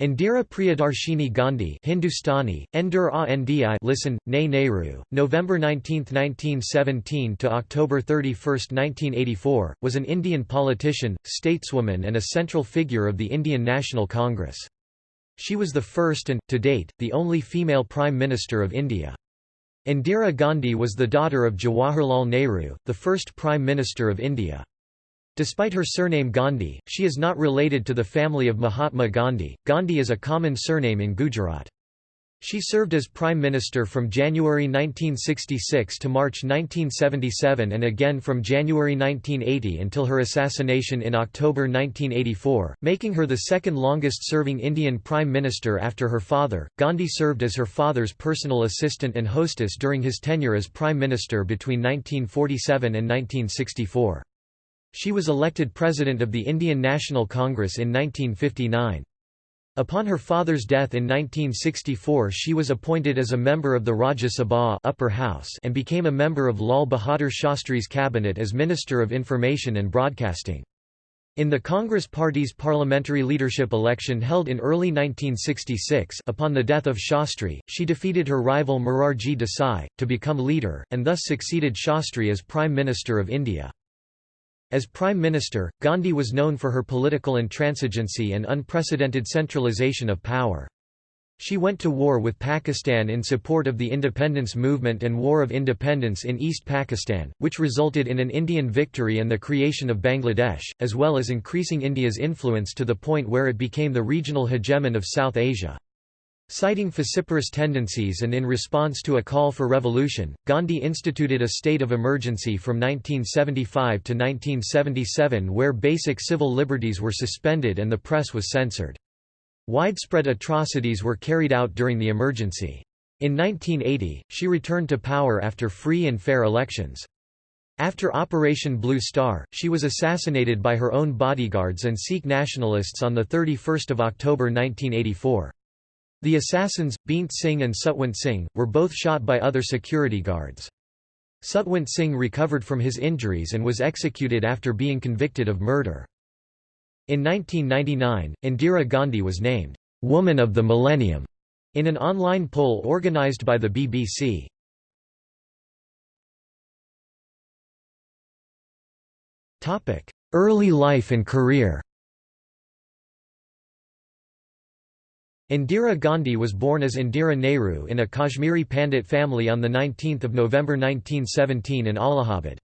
Indira Priyadarshini Gandhi Hindustani, Endur Ndi listen, Ne Nehru, November 19, 1917 to October 31, 1984, was an Indian politician, stateswoman and a central figure of the Indian National Congress. She was the first and, to date, the only female Prime Minister of India. Indira Gandhi was the daughter of Jawaharlal Nehru, the first Prime Minister of India. Despite her surname Gandhi, she is not related to the family of Mahatma Gandhi. Gandhi is a common surname in Gujarat. She served as Prime Minister from January 1966 to March 1977 and again from January 1980 until her assassination in October 1984, making her the second longest serving Indian Prime Minister after her father. Gandhi served as her father's personal assistant and hostess during his tenure as Prime Minister between 1947 and 1964. She was elected President of the Indian National Congress in 1959. Upon her father's death in 1964 she was appointed as a member of the Rajya Sabha upper house and became a member of Lal Bahadur Shastri's cabinet as Minister of Information and Broadcasting. In the Congress Party's parliamentary leadership election held in early 1966 upon the death of Shastri, she defeated her rival Morarji Desai, to become leader, and thus succeeded Shastri as Prime Minister of India. As Prime Minister, Gandhi was known for her political intransigency and unprecedented centralization of power. She went to war with Pakistan in support of the independence movement and War of Independence in East Pakistan, which resulted in an Indian victory and the creation of Bangladesh, as well as increasing India's influence to the point where it became the regional hegemon of South Asia. Citing vociferous tendencies and in response to a call for revolution, Gandhi instituted a state of emergency from 1975 to 1977 where basic civil liberties were suspended and the press was censored. Widespread atrocities were carried out during the emergency. In 1980, she returned to power after free and fair elections. After Operation Blue Star, she was assassinated by her own bodyguards and Sikh nationalists on 31 October 1984. The assassins, Beant Singh and Satwant Singh, were both shot by other security guards. Satwant Singh recovered from his injuries and was executed after being convicted of murder. In 1999, Indira Gandhi was named, "'Woman of the Millennium' in an online poll organized by the BBC. Early life and career Indira Gandhi was born as Indira Nehru in a Kashmiri Pandit family on 19 November 1917 in Allahabad.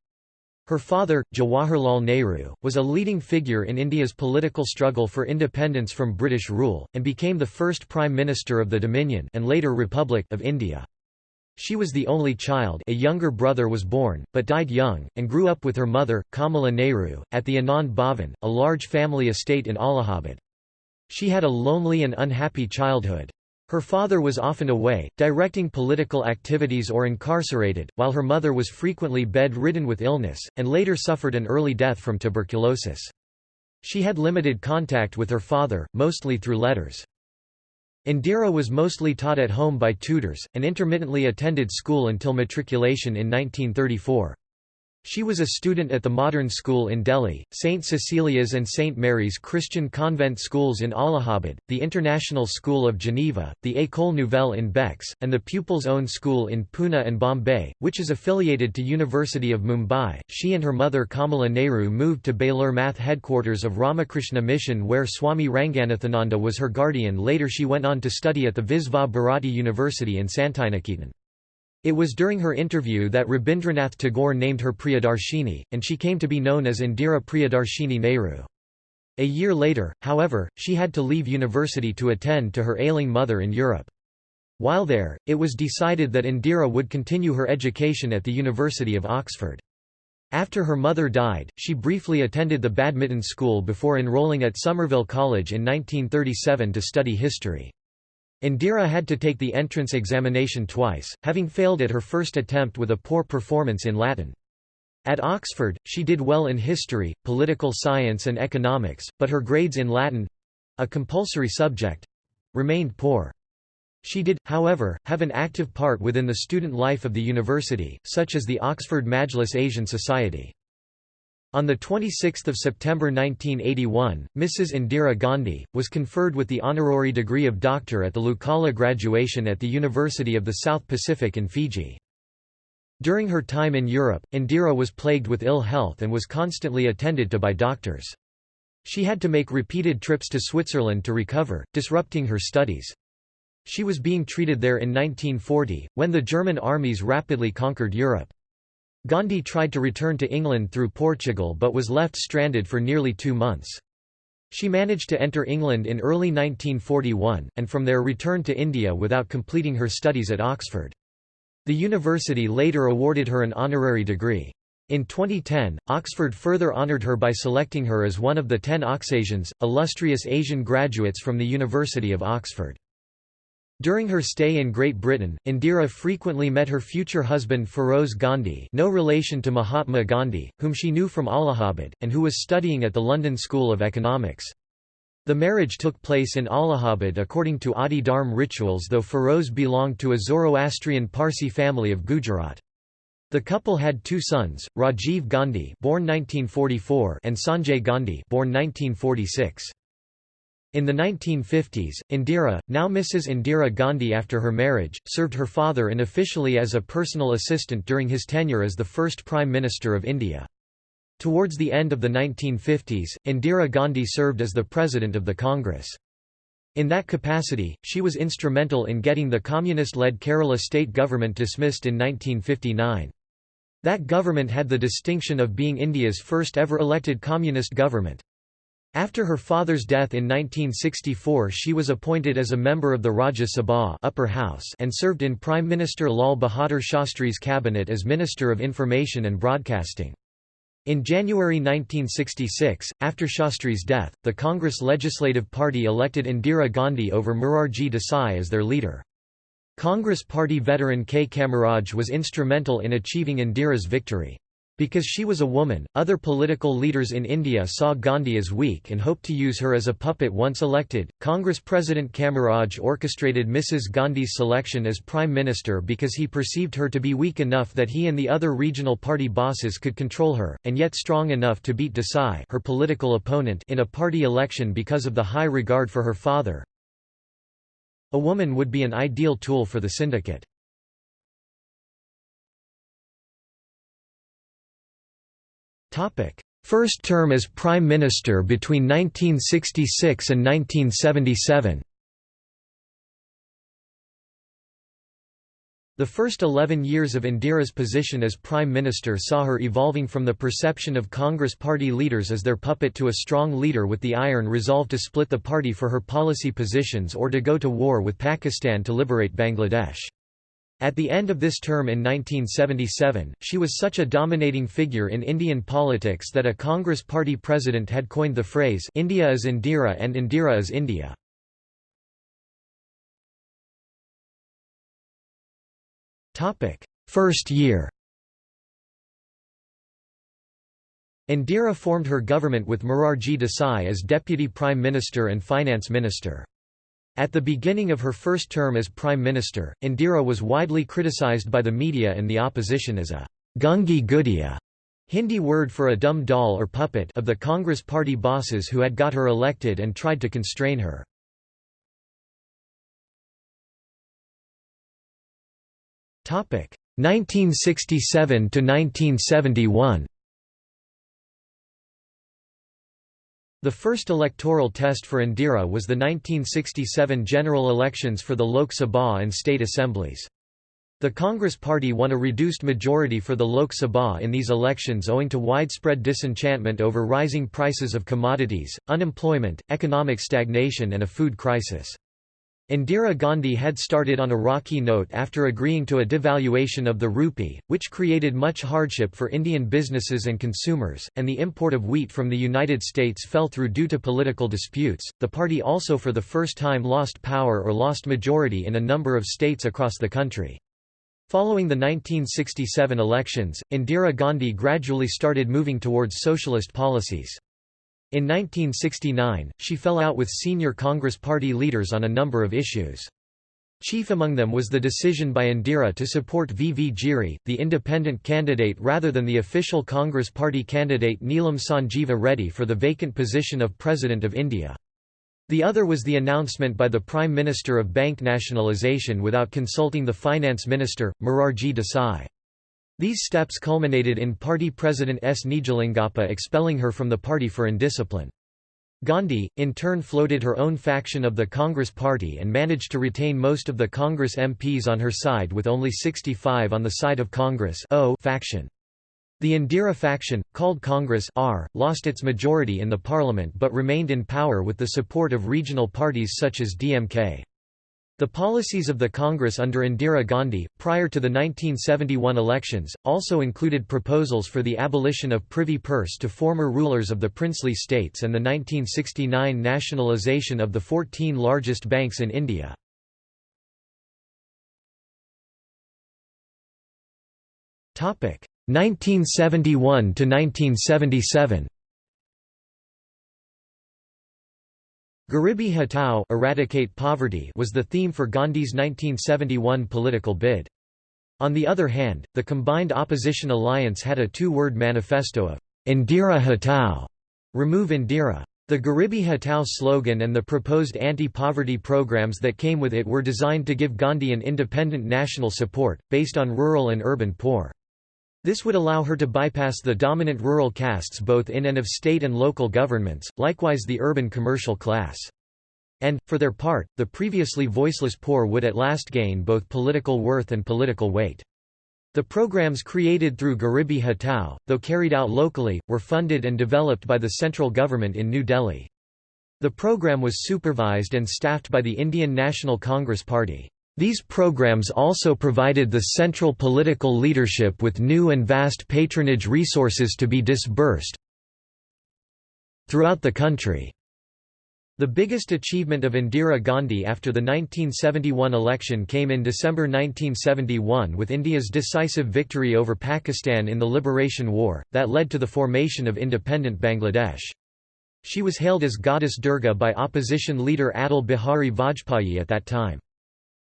Her father, Jawaharlal Nehru, was a leading figure in India's political struggle for independence from British rule, and became the first Prime Minister of the Dominion and later Republic of India. She was the only child a younger brother was born, but died young, and grew up with her mother, Kamala Nehru, at the Anand Bhavan, a large family estate in Allahabad. She had a lonely and unhappy childhood. Her father was often away, directing political activities or incarcerated, while her mother was frequently bed-ridden with illness, and later suffered an early death from tuberculosis. She had limited contact with her father, mostly through letters. Indira was mostly taught at home by tutors, and intermittently attended school until matriculation in 1934. She was a student at the Modern School in Delhi, St. Cecilia's and St. Mary's Christian convent schools in Allahabad, the International School of Geneva, the École Nouvelle in Bex, and the Pupils' Own School in Pune and Bombay, which is affiliated to University of Mumbai. She and her mother Kamala Nehru moved to Belur Math headquarters of Ramakrishna Mission where Swami Ranganathananda was her guardian later she went on to study at the Visva Bharati University in Santiniketan. It was during her interview that Rabindranath Tagore named her Priyadarshini, and she came to be known as Indira Priyadarshini Nehru. A year later, however, she had to leave university to attend to her ailing mother in Europe. While there, it was decided that Indira would continue her education at the University of Oxford. After her mother died, she briefly attended the badminton school before enrolling at Somerville College in 1937 to study history. Indira had to take the entrance examination twice, having failed at her first attempt with a poor performance in Latin. At Oxford, she did well in history, political science and economics, but her grades in Latin—a compulsory subject—remained poor. She did, however, have an active part within the student life of the university, such as the Oxford Majlis Asian Society. On 26 September 1981, Mrs. Indira Gandhi, was conferred with the honorary degree of doctor at the Laucala graduation at the University of the South Pacific in Fiji. During her time in Europe, Indira was plagued with ill health and was constantly attended to by doctors. She had to make repeated trips to Switzerland to recover, disrupting her studies. She was being treated there in 1940, when the German armies rapidly conquered Europe. Gandhi tried to return to England through Portugal but was left stranded for nearly two months. She managed to enter England in early 1941, and from there returned to India without completing her studies at Oxford. The university later awarded her an honorary degree. In 2010, Oxford further honoured her by selecting her as one of the ten Oxasians, illustrious Asian graduates from the University of Oxford. During her stay in Great Britain, Indira frequently met her future husband Feroze Gandhi no relation to Mahatma Gandhi, whom she knew from Allahabad, and who was studying at the London School of Economics. The marriage took place in Allahabad according to Adi Dharm rituals though Feroze belonged to a Zoroastrian Parsi family of Gujarat. The couple had two sons, Rajiv Gandhi born 1944 and Sanjay Gandhi born 1946. In the 1950s, Indira, now Mrs. Indira Gandhi after her marriage, served her father unofficially as a personal assistant during his tenure as the first Prime Minister of India. Towards the end of the 1950s, Indira Gandhi served as the President of the Congress. In that capacity, she was instrumental in getting the communist-led Kerala state government dismissed in 1959. That government had the distinction of being India's first ever elected communist government. After her father's death in 1964 she was appointed as a member of the Rajya Sabha upper house and served in Prime Minister Lal Bahadur Shastri's cabinet as Minister of Information and Broadcasting. In January 1966, after Shastri's death, the Congress Legislative Party elected Indira Gandhi over Morarji Desai as their leader. Congress Party veteran K. Kamaraj was instrumental in achieving Indira's victory. Because she was a woman, other political leaders in India saw Gandhi as weak and hoped to use her as a puppet once elected. Congress President Kamaraj orchestrated Mrs. Gandhi's selection as Prime Minister because he perceived her to be weak enough that he and the other regional party bosses could control her, and yet strong enough to beat Desai her political opponent in a party election because of the high regard for her father. A woman would be an ideal tool for the syndicate. First term as Prime Minister between 1966 and 1977 The first 11 years of Indira's position as Prime Minister saw her evolving from the perception of Congress party leaders as their puppet to a strong leader with the iron resolve to split the party for her policy positions or to go to war with Pakistan to liberate Bangladesh. At the end of this term in 1977, she was such a dominating figure in Indian politics that a Congress party president had coined the phrase India is Indira and Indira is India. First year Indira formed her government with Morarji Desai as Deputy Prime Minister and Finance Minister. At the beginning of her first term as Prime Minister, Indira was widely criticized by the media and the opposition as a gungi gudiya Hindi word for a dumb doll or puppet of the Congress party bosses who had got her elected and tried to constrain her. Topic 1967 to 1971. The first electoral test for Indira was the 1967 general elections for the Lok Sabha and state assemblies. The Congress Party won a reduced majority for the Lok Sabha in these elections owing to widespread disenchantment over rising prices of commodities, unemployment, economic stagnation and a food crisis. Indira Gandhi had started on a rocky note after agreeing to a devaluation of the rupee, which created much hardship for Indian businesses and consumers, and the import of wheat from the United States fell through due to political disputes. The party also for the first time lost power or lost majority in a number of states across the country. Following the 1967 elections, Indira Gandhi gradually started moving towards socialist policies. In 1969, she fell out with senior Congress Party leaders on a number of issues. Chief among them was the decision by Indira to support V. V. Giri, the independent candidate rather than the official Congress Party candidate Neelam Sanjeeva Reddy for the vacant position of President of India. The other was the announcement by the Prime Minister of bank nationalisation without consulting the Finance Minister, Morarji Desai. These steps culminated in party president S. Nijalingappa expelling her from the party for indiscipline. Gandhi, in turn floated her own faction of the Congress Party and managed to retain most of the Congress MPs on her side with only 65 on the side of Congress o faction. The Indira faction, called Congress R, lost its majority in the parliament but remained in power with the support of regional parties such as DMK. The policies of the Congress under Indira Gandhi, prior to the 1971 elections, also included proposals for the abolition of privy purse to former rulers of the princely states and the 1969 nationalisation of the 14 largest banks in India. Topic 1971 to 1977. Garibi Hatao eradicate poverty was the theme for Gandhi's 1971 political bid. On the other hand, the combined opposition alliance had a two-word manifesto of Indira Hatao, remove Indira. The Garibi Hatao slogan and the proposed anti-poverty programs that came with it were designed to give Gandhi an independent national support, based on rural and urban poor. This would allow her to bypass the dominant rural castes both in and of state and local governments, likewise the urban commercial class. And, for their part, the previously voiceless poor would at last gain both political worth and political weight. The programs created through Garibi Hatao, though carried out locally, were funded and developed by the central government in New Delhi. The program was supervised and staffed by the Indian National Congress Party. These programs also provided the central political leadership with new and vast patronage resources to be disbursed throughout the country. The biggest achievement of Indira Gandhi after the 1971 election came in December 1971 with India's decisive victory over Pakistan in the Liberation War, that led to the formation of independent Bangladesh. She was hailed as Goddess Durga by opposition leader Atal Bihari Vajpayee at that time.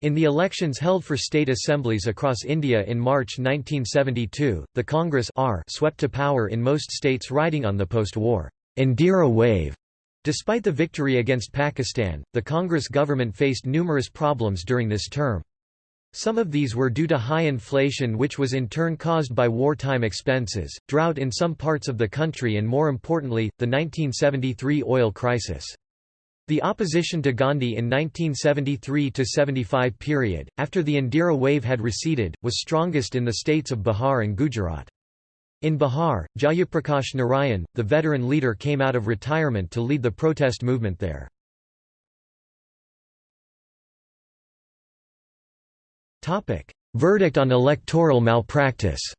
In the elections held for state assemblies across India in March 1972, the Congress R swept to power in most states riding on the post-war Indira wave. Despite the victory against Pakistan, the Congress government faced numerous problems during this term. Some of these were due to high inflation which was in turn caused by wartime expenses, drought in some parts of the country and more importantly, the 1973 oil crisis. The opposition to Gandhi in 1973–75 period, after the Indira wave had receded, was strongest in the states of Bihar and Gujarat. In Bihar, Jayaprakash Narayan, the veteran leader came out of retirement to lead the protest movement there. Verdict on electoral malpractice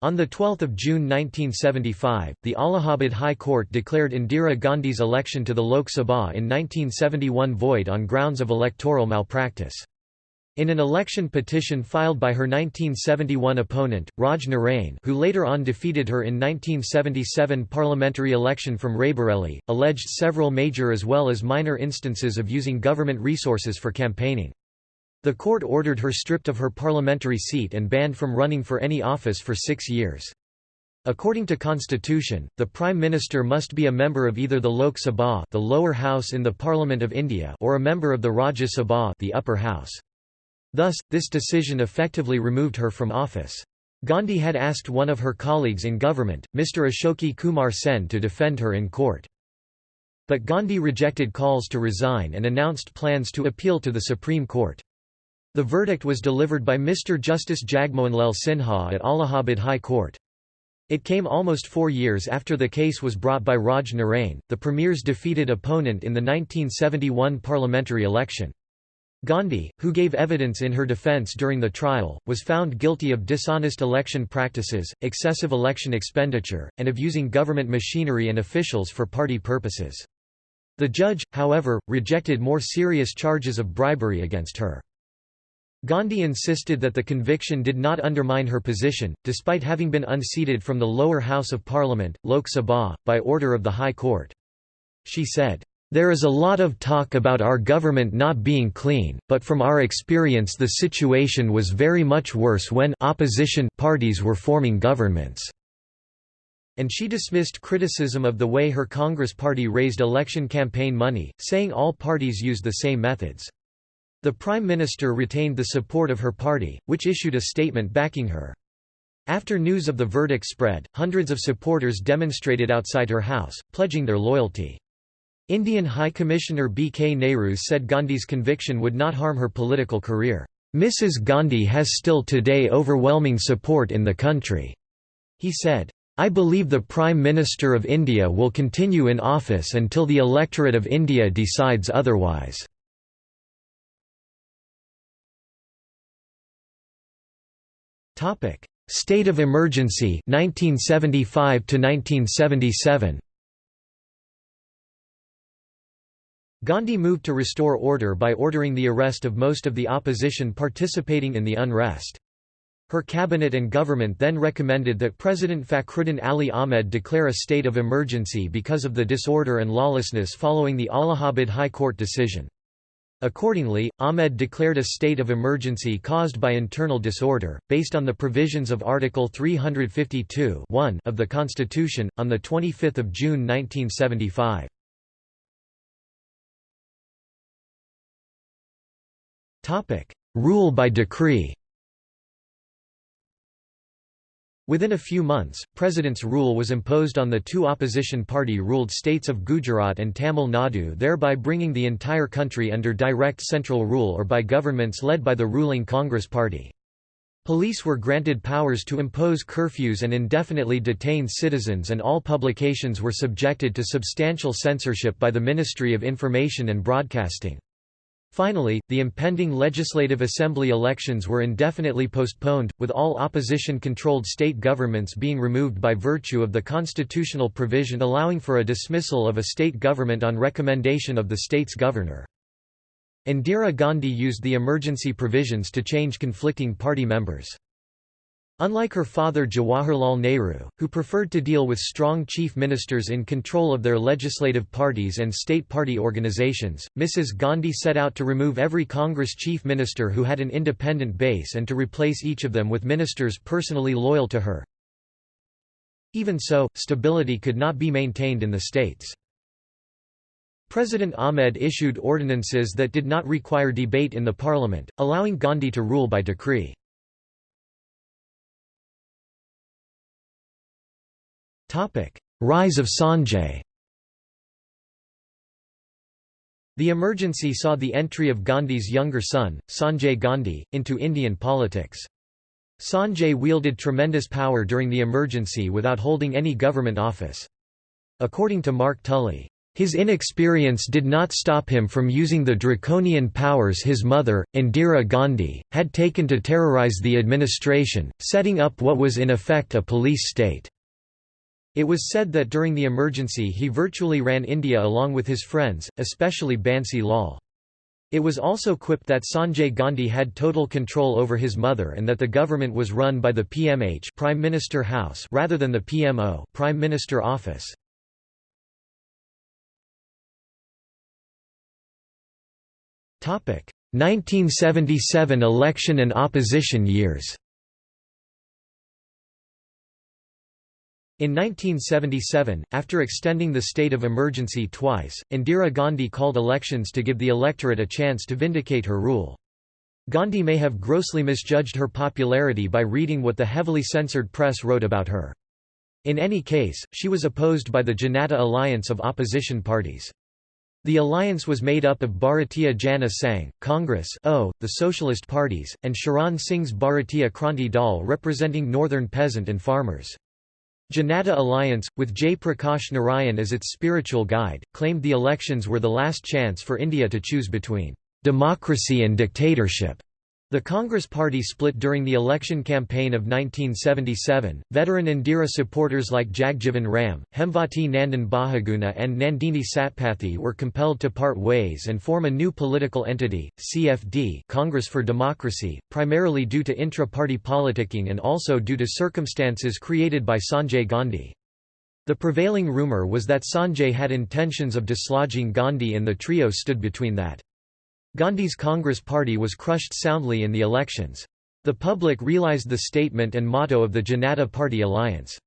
On 12 June 1975, the Allahabad High Court declared Indira Gandhi's election to the Lok Sabha in 1971 void on grounds of electoral malpractice. In an election petition filed by her 1971 opponent, Raj Narain who later on defeated her in 1977 parliamentary election from Raebareli, alleged several major as well as minor instances of using government resources for campaigning. The court ordered her stripped of her parliamentary seat and banned from running for any office for six years. According to constitution, the Prime Minister must be a member of either the Lok Sabha the lower house in the Parliament of India or a member of the Rajya Sabha the upper house. Thus, this decision effectively removed her from office. Gandhi had asked one of her colleagues in government, Mr. Ashoke Kumar Sen to defend her in court. But Gandhi rejected calls to resign and announced plans to appeal to the Supreme Court. The verdict was delivered by Mr. Justice Jagmohanlal Sinha at Allahabad High Court. It came almost four years after the case was brought by Raj Narain, the Premier's defeated opponent in the 1971 parliamentary election. Gandhi, who gave evidence in her defence during the trial, was found guilty of dishonest election practices, excessive election expenditure, and of using government machinery and officials for party purposes. The judge, however, rejected more serious charges of bribery against her. Gandhi insisted that the conviction did not undermine her position, despite having been unseated from the lower house of parliament, Lok Sabha, by order of the High Court. She said, There is a lot of talk about our government not being clean, but from our experience the situation was very much worse when opposition parties were forming governments." And she dismissed criticism of the way her Congress party raised election campaign money, saying all parties used the same methods. The Prime Minister retained the support of her party, which issued a statement backing her. After news of the verdict spread, hundreds of supporters demonstrated outside her house, pledging their loyalty. Indian High Commissioner B. K. Nehru said Gandhi's conviction would not harm her political career. Mrs. Gandhi has still today overwhelming support in the country. He said, I believe the Prime Minister of India will continue in office until the electorate of India decides otherwise. State of emergency 1975 to 1977 Gandhi moved to restore order by ordering the arrest of most of the opposition participating in the unrest. Her cabinet and government then recommended that President Fakhruddin Ali Ahmed declare a state of emergency because of the disorder and lawlessness following the Allahabad High Court decision. Accordingly, Ahmed declared a state of emergency caused by internal disorder, based on the provisions of Article 352 of the Constitution, on 25 June 1975. Rule by decree Within a few months, President's rule was imposed on the two opposition party-ruled states of Gujarat and Tamil Nadu thereby bringing the entire country under direct central rule or by governments led by the ruling Congress Party. Police were granted powers to impose curfews and indefinitely detain citizens and all publications were subjected to substantial censorship by the Ministry of Information and Broadcasting. Finally, the impending Legislative Assembly elections were indefinitely postponed, with all opposition-controlled state governments being removed by virtue of the constitutional provision allowing for a dismissal of a state government on recommendation of the state's governor. Indira Gandhi used the emergency provisions to change conflicting party members. Unlike her father Jawaharlal Nehru, who preferred to deal with strong chief ministers in control of their legislative parties and state party organizations, Mrs. Gandhi set out to remove every Congress chief minister who had an independent base and to replace each of them with ministers personally loyal to her. Even so, stability could not be maintained in the states. President Ahmed issued ordinances that did not require debate in the parliament, allowing Gandhi to rule by decree. Rise of Sanjay The emergency saw the entry of Gandhi's younger son, Sanjay Gandhi, into Indian politics. Sanjay wielded tremendous power during the emergency without holding any government office. According to Mark Tully, his inexperience did not stop him from using the draconian powers his mother, Indira Gandhi, had taken to terrorize the administration, setting up what was in effect a police state. It was said that during the emergency he virtually ran India along with his friends, especially Bansi Lal. It was also quipped that Sanjay Gandhi had total control over his mother and that the government was run by the PMH Prime Minister House rather than the PMO Prime Minister Office. Topic: 1977 election and opposition years. In 1977, after extending the state of emergency twice, Indira Gandhi called elections to give the electorate a chance to vindicate her rule. Gandhi may have grossly misjudged her popularity by reading what the heavily censored press wrote about her. In any case, she was opposed by the Janata alliance of opposition parties. The alliance was made up of Bharatiya Jana Sangh, Congress o, the Socialist parties, and Charan Singh's Bharatiya Kranti Dal representing northern peasant and farmers. Janata Alliance, with Jayaprakash Narayan as its spiritual guide, claimed the elections were the last chance for India to choose between democracy and dictatorship. The Congress Party split during the election campaign of 1977. Veteran Indira supporters like Jagjivan Ram, Hemvati Nandan Bahuguna, and Nandini Satpathy were compelled to part ways and form a new political entity, CFD Congress for Democracy, primarily due to intra party politicking and also due to circumstances created by Sanjay Gandhi. The prevailing rumour was that Sanjay had intentions of dislodging Gandhi and the trio stood between that. Gandhi's Congress party was crushed soundly in the elections. The public realised the statement and motto of the Janata Party alliance.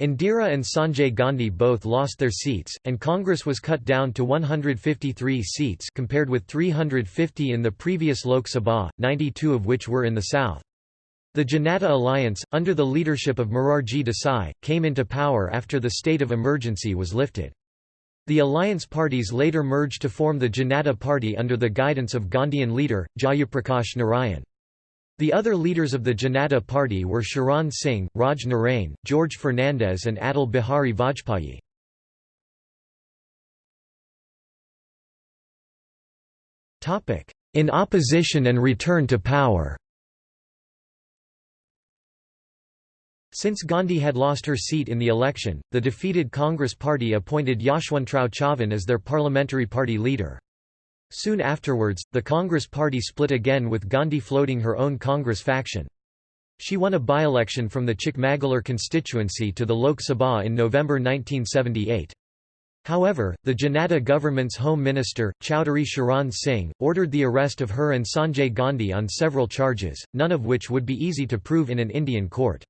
Indira and Sanjay Gandhi both lost their seats, and Congress was cut down to 153 seats compared with 350 in the previous Lok Sabha, 92 of which were in the south. The Janata alliance, under the leadership of Morarji Desai, came into power after the state of emergency was lifted. The alliance parties later merged to form the Janata Party under the guidance of Gandhian leader, Jayaprakash Narayan. The other leaders of the Janata Party were Charan Singh, Raj Narain, George Fernandes and Atal Bihari Vajpayee. In opposition and return to power Since Gandhi had lost her seat in the election, the defeated Congress party appointed Yashwantrao Chavan as their parliamentary party leader. Soon afterwards, the Congress party split again with Gandhi floating her own Congress faction. She won a by-election from the Chikmagalur constituency to the Lok Sabha in November 1978. However, the Janata government's Home Minister, Chowdhury Charan Singh, ordered the arrest of her and Sanjay Gandhi on several charges, none of which would be easy to prove in an Indian court.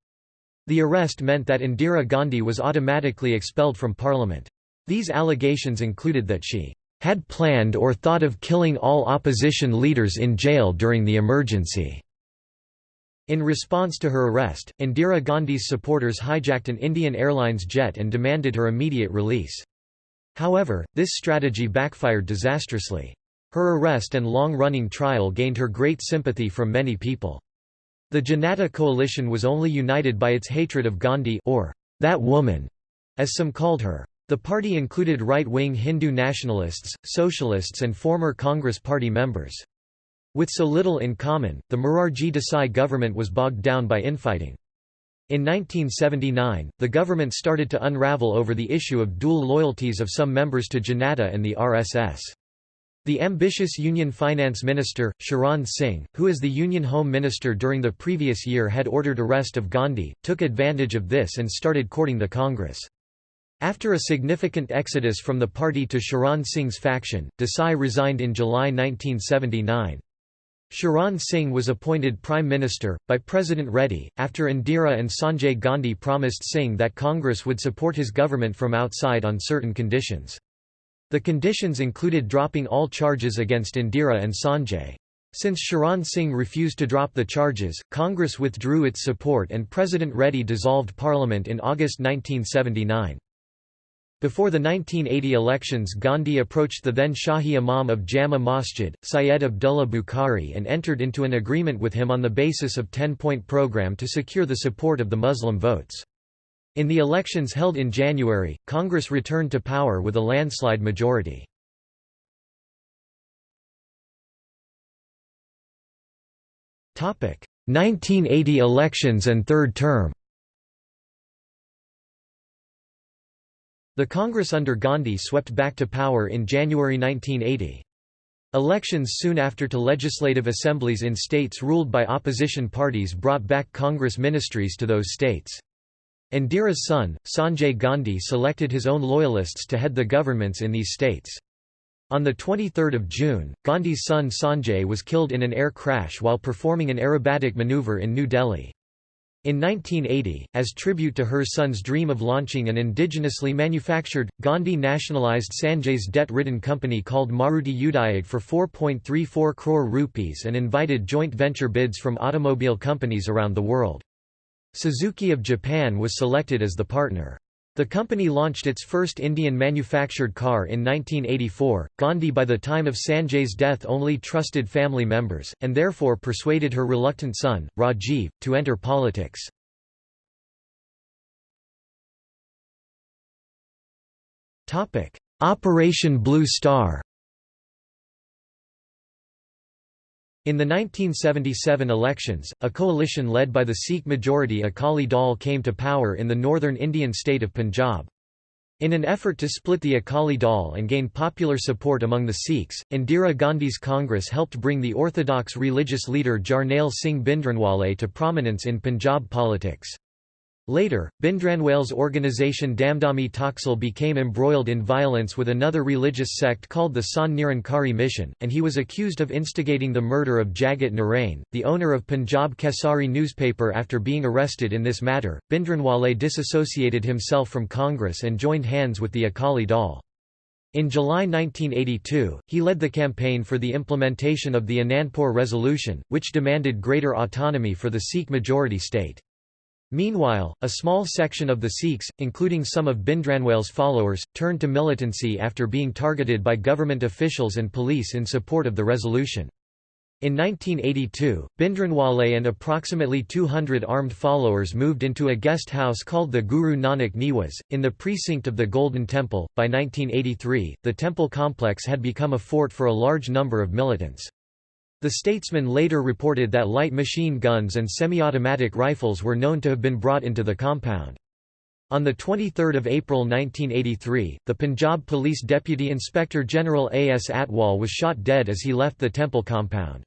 The arrest meant that Indira Gandhi was automatically expelled from parliament. These allegations included that she had planned or thought of killing all opposition leaders in jail during the emergency. In response to her arrest, Indira Gandhi's supporters hijacked an Indian Airlines jet and demanded her immediate release. However, this strategy backfired disastrously. Her arrest and long-running trial gained her great sympathy from many people. The Janata coalition was only united by its hatred of Gandhi or that woman, as some called her. The party included right-wing Hindu nationalists, socialists and former Congress Party members. With so little in common, the Morarji Desai government was bogged down by infighting. In 1979, the government started to unravel over the issue of dual loyalties of some members to Janata and the RSS. The ambitious Union Finance Minister, Charan Singh, who as the Union Home Minister during the previous year had ordered arrest of Gandhi, took advantage of this and started courting the Congress. After a significant exodus from the party to Charan Singh's faction, Desai resigned in July 1979. Charan Singh was appointed Prime Minister, by President Reddy, after Indira and Sanjay Gandhi promised Singh that Congress would support his government from outside on certain conditions. The conditions included dropping all charges against Indira and Sanjay. Since Charan Singh refused to drop the charges, Congress withdrew its support and President Reddy dissolved parliament in August 1979. Before the 1980 elections Gandhi approached the then Shahi Imam of Jama Masjid, Syed Abdullah Bukhari and entered into an agreement with him on the basis of 10-point program to secure the support of the Muslim votes. In the elections held in January, Congress returned to power with a landslide majority. Topic: 1980 elections and third term. The Congress under Gandhi swept back to power in January 1980. Elections soon after to legislative assemblies in states ruled by opposition parties brought back Congress ministries to those states. Indira's son, Sanjay Gandhi selected his own loyalists to head the governments in these states. On 23 June, Gandhi's son Sanjay was killed in an air crash while performing an aerobatic maneuver in New Delhi. In 1980, as tribute to her son's dream of launching an indigenously manufactured, Gandhi nationalized Sanjay's debt-ridden company called Maruti Udyog for 4.34 crore rupees and invited joint venture bids from automobile companies around the world. Suzuki of Japan was selected as the partner. The company launched its first Indian-manufactured car in 1984. Gandhi by the time of Sanjay's death only trusted family members, and therefore persuaded her reluctant son, Rajiv, to enter politics. Operation Blue Star In the 1977 elections, a coalition led by the Sikh-majority Akali Dal came to power in the northern Indian state of Punjab. In an effort to split the Akali Dal and gain popular support among the Sikhs, Indira Gandhi's Congress helped bring the orthodox religious leader Jarnail Singh Bhindranwale to prominence in Punjab politics. Later, Bhindranwale's organisation Damdami Taksal became embroiled in violence with another religious sect called the Sant Nirankari Mission, and he was accused of instigating the murder of Jagat Narain, the owner of Punjab Kesari newspaper after being arrested in this matter. Bhindranwale disassociated himself from Congress and joined hands with the Akali Dal. In July 1982, he led the campaign for the implementation of the Anandpur Resolution, which demanded greater autonomy for the Sikh majority state. Meanwhile, a small section of the Sikhs, including some of Bhindranwale's followers, turned to militancy after being targeted by government officials and police in support of the resolution. In 1982, Bhindranwale and approximately 200 armed followers moved into a guest house called the Guru Nanak Niwas, in the precinct of the Golden Temple. By 1983, the temple complex had become a fort for a large number of militants. The statesman later reported that light machine guns and semi-automatic rifles were known to have been brought into the compound. On 23 April 1983, the Punjab Police Deputy Inspector General A. S. Atwal was shot dead as he left the temple compound.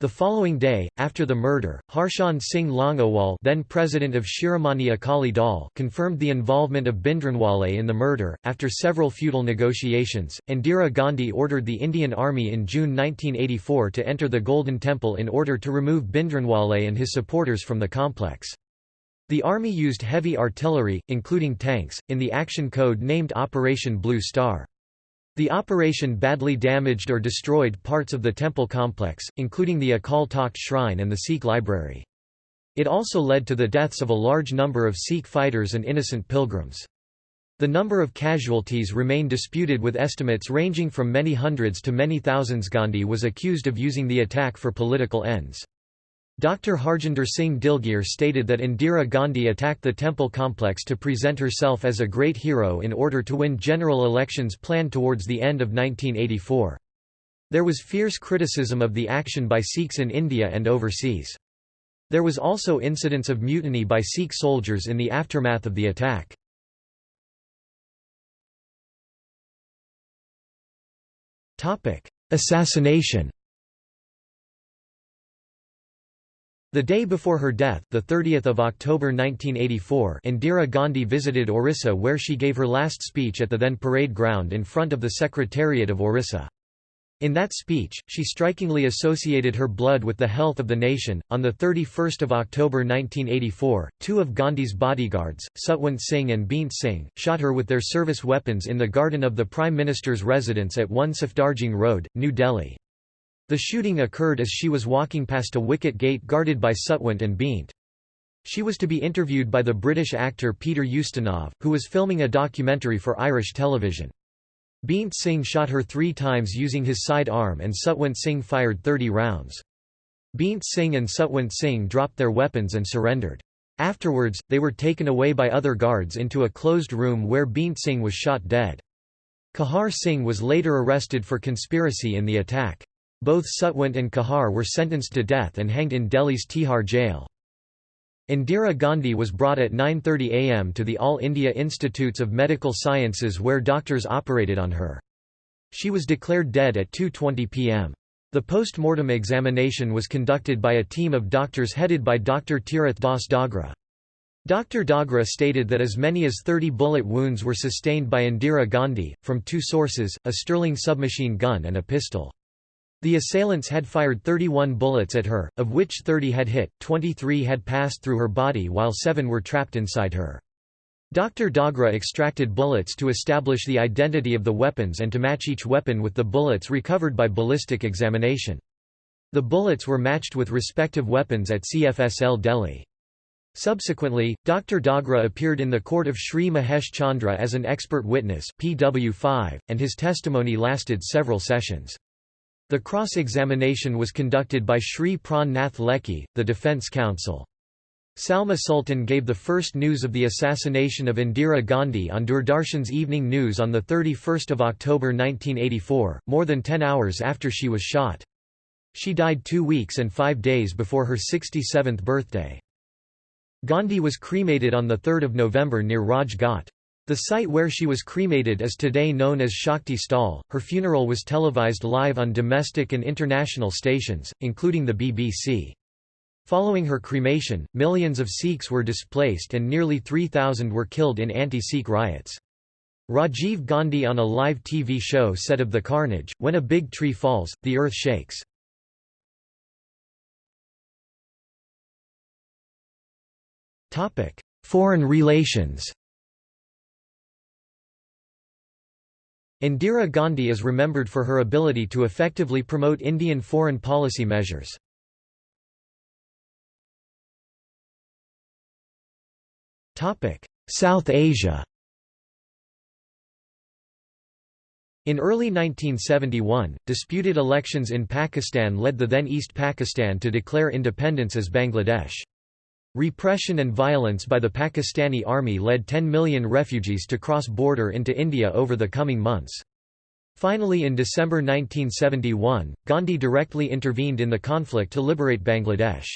The following day, after the murder, Harchand Singh Longowal then president of Shiromani Akali Dal confirmed the involvement of Bhindranwale in the murder. After several futile negotiations, Indira Gandhi ordered the Indian Army in June 1984 to enter the Golden Temple in order to remove Bhindranwale and his supporters from the complex. The army used heavy artillery, including tanks, in the action code named Operation Blue Star. The operation badly damaged or destroyed parts of the temple complex, including the Akal Takht shrine and the Sikh library. It also led to the deaths of a large number of Sikh fighters and innocent pilgrims. The number of casualties remain disputed with estimates ranging from many hundreds to many thousands. Gandhi was accused of using the attack for political ends. Dr. Harjinder Singh Dilgir stated that Indira Gandhi attacked the temple complex to present herself as a great hero in order to win general elections planned towards the end of 1984. There was fierce criticism of the action by Sikhs in India and overseas. There was also incidents of mutiny by Sikh soldiers in the aftermath of the attack. Assassination The day before her death, the 30th of October 1984, Indira Gandhi visited Orissa where she gave her last speech at the then parade ground in front of the Secretariat of Orissa. In that speech, she strikingly associated her blood with the health of the nation. On the 31st of October 1984, two of Gandhi's bodyguards, Satwant Singh and Beant Singh, shot her with their service weapons in the garden of the Prime Minister's residence at 1 Safdarjung Road, New Delhi. The shooting occurred as she was walking past a wicket gate guarded by Satwant and Beant. She was to be interviewed by the British actor Peter Ustinov, who was filming a documentary for Irish television. Beant Singh shot her three times using his side arm and Satwant Singh fired 30 rounds. Beant Singh and Satwant Singh dropped their weapons and surrendered. Afterwards, they were taken away by other guards into a closed room where Beant Singh was shot dead. Kahar Singh was later arrested for conspiracy in the attack. Both Satwant and Kahar were sentenced to death and hanged in Delhi's Tihar jail. Indira Gandhi was brought at 9.30 am to the All India Institutes of Medical Sciences where doctors operated on her. She was declared dead at 2.20 pm. The post-mortem examination was conducted by a team of doctors headed by Dr. Tirath Das Dogra. Dr. Dogra stated that as many as 30 bullet wounds were sustained by Indira Gandhi, from two sources, a Sterling submachine gun and a pistol. The assailants had fired 31 bullets at her, of which 30 had hit, 23 had passed through her body while 7 were trapped inside her. Dr. Dogra extracted bullets to establish the identity of the weapons and to match each weapon with the bullets recovered by ballistic examination. The bullets were matched with respective weapons at CFSL Delhi. Subsequently, Dr. Dogra appeared in the court of Sri Mahesh Chandra as an expert witness PW5, and his testimony lasted several sessions. The cross-examination was conducted by Shri Pran Nath Lekhi, the defence counsel. Salma Sultan gave the first news of the assassination of Indira Gandhi on Doordarshan's Evening News on 31 October 1984, more than ten hours after she was shot. She died two weeks and five days before her 67th birthday. Gandhi was cremated on 3 November near Raj Ghat. The site where she was cremated is today known as Shakti Sthal. Her funeral was televised live on domestic and international stations, including the BBC. Following her cremation, millions of Sikhs were displaced and nearly 3,000 were killed in anti-Sikh riots. Rajiv Gandhi on a live TV show said of the carnage, when a big tree falls, the earth shakes. Foreign relations Indira Gandhi is remembered for her ability to effectively promote Indian foreign policy measures. South Asia In early 1971, disputed elections in Pakistan led the then East Pakistan to declare independence as Bangladesh. Repression and violence by the Pakistani army led 10 million refugees to cross border into India over the coming months. Finally in December 1971, Gandhi directly intervened in the conflict to liberate Bangladesh.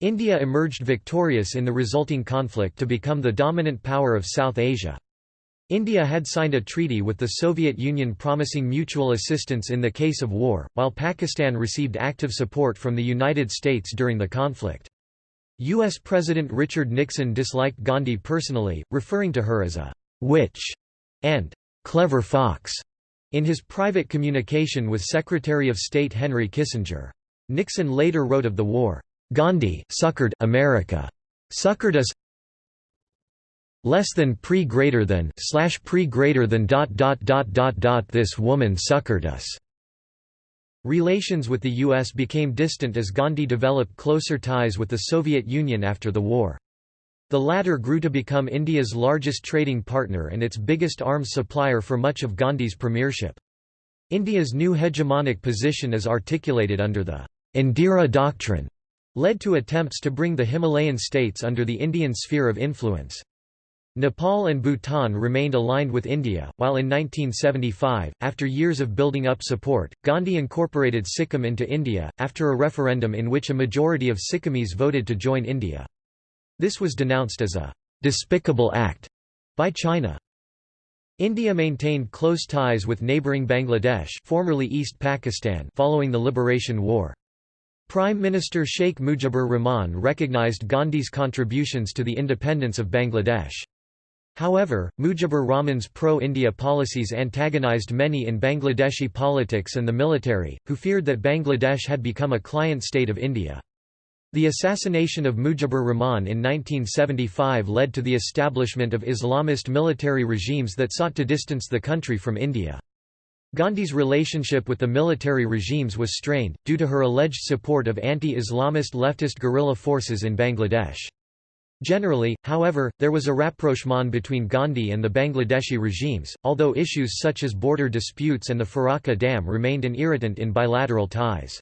India emerged victorious in the resulting conflict to become the dominant power of South Asia. India had signed a treaty with the Soviet Union promising mutual assistance in the case of war, while Pakistan received active support from the United States during the conflict. U.S. President Richard Nixon disliked Gandhi personally, referring to her as a «witch» and «clever fox» in his private communication with Secretary of State Henry Kissinger. Nixon later wrote of the war, Gandhi suckered America. Suckered us less than pre greater than slash pre greater than dot dot dot dot dot this woman suckered us. Relations with the US became distant as Gandhi developed closer ties with the Soviet Union after the war. The latter grew to become India's largest trading partner and its biggest arms supplier for much of Gandhi's premiership. India's new hegemonic position is articulated under the Indira Doctrine led to attempts to bring the Himalayan states under the Indian sphere of influence. Nepal and Bhutan remained aligned with India, while in 1975, after years of building up support, Gandhi incorporated Sikkim into India, after a referendum in which a majority of Sikkimese voted to join India. This was denounced as a «despicable act» by China. India maintained close ties with neighbouring Bangladesh formerly East Pakistan following the Liberation War. Prime Minister Sheikh Mujibur Rahman recognized Gandhi's contributions to the independence of Bangladesh. However, Mujibur Rahman's pro-India policies antagonized many in Bangladeshi politics and the military, who feared that Bangladesh had become a client state of India. The assassination of Mujibur Rahman in 1975 led to the establishment of Islamist military regimes that sought to distance the country from India. Gandhi's relationship with the military regimes was strained, due to her alleged support of anti-Islamist leftist guerrilla forces in Bangladesh. Generally, however, there was a rapprochement between Gandhi and the Bangladeshi regimes, although issues such as border disputes and the Farakka Dam remained an irritant in bilateral ties.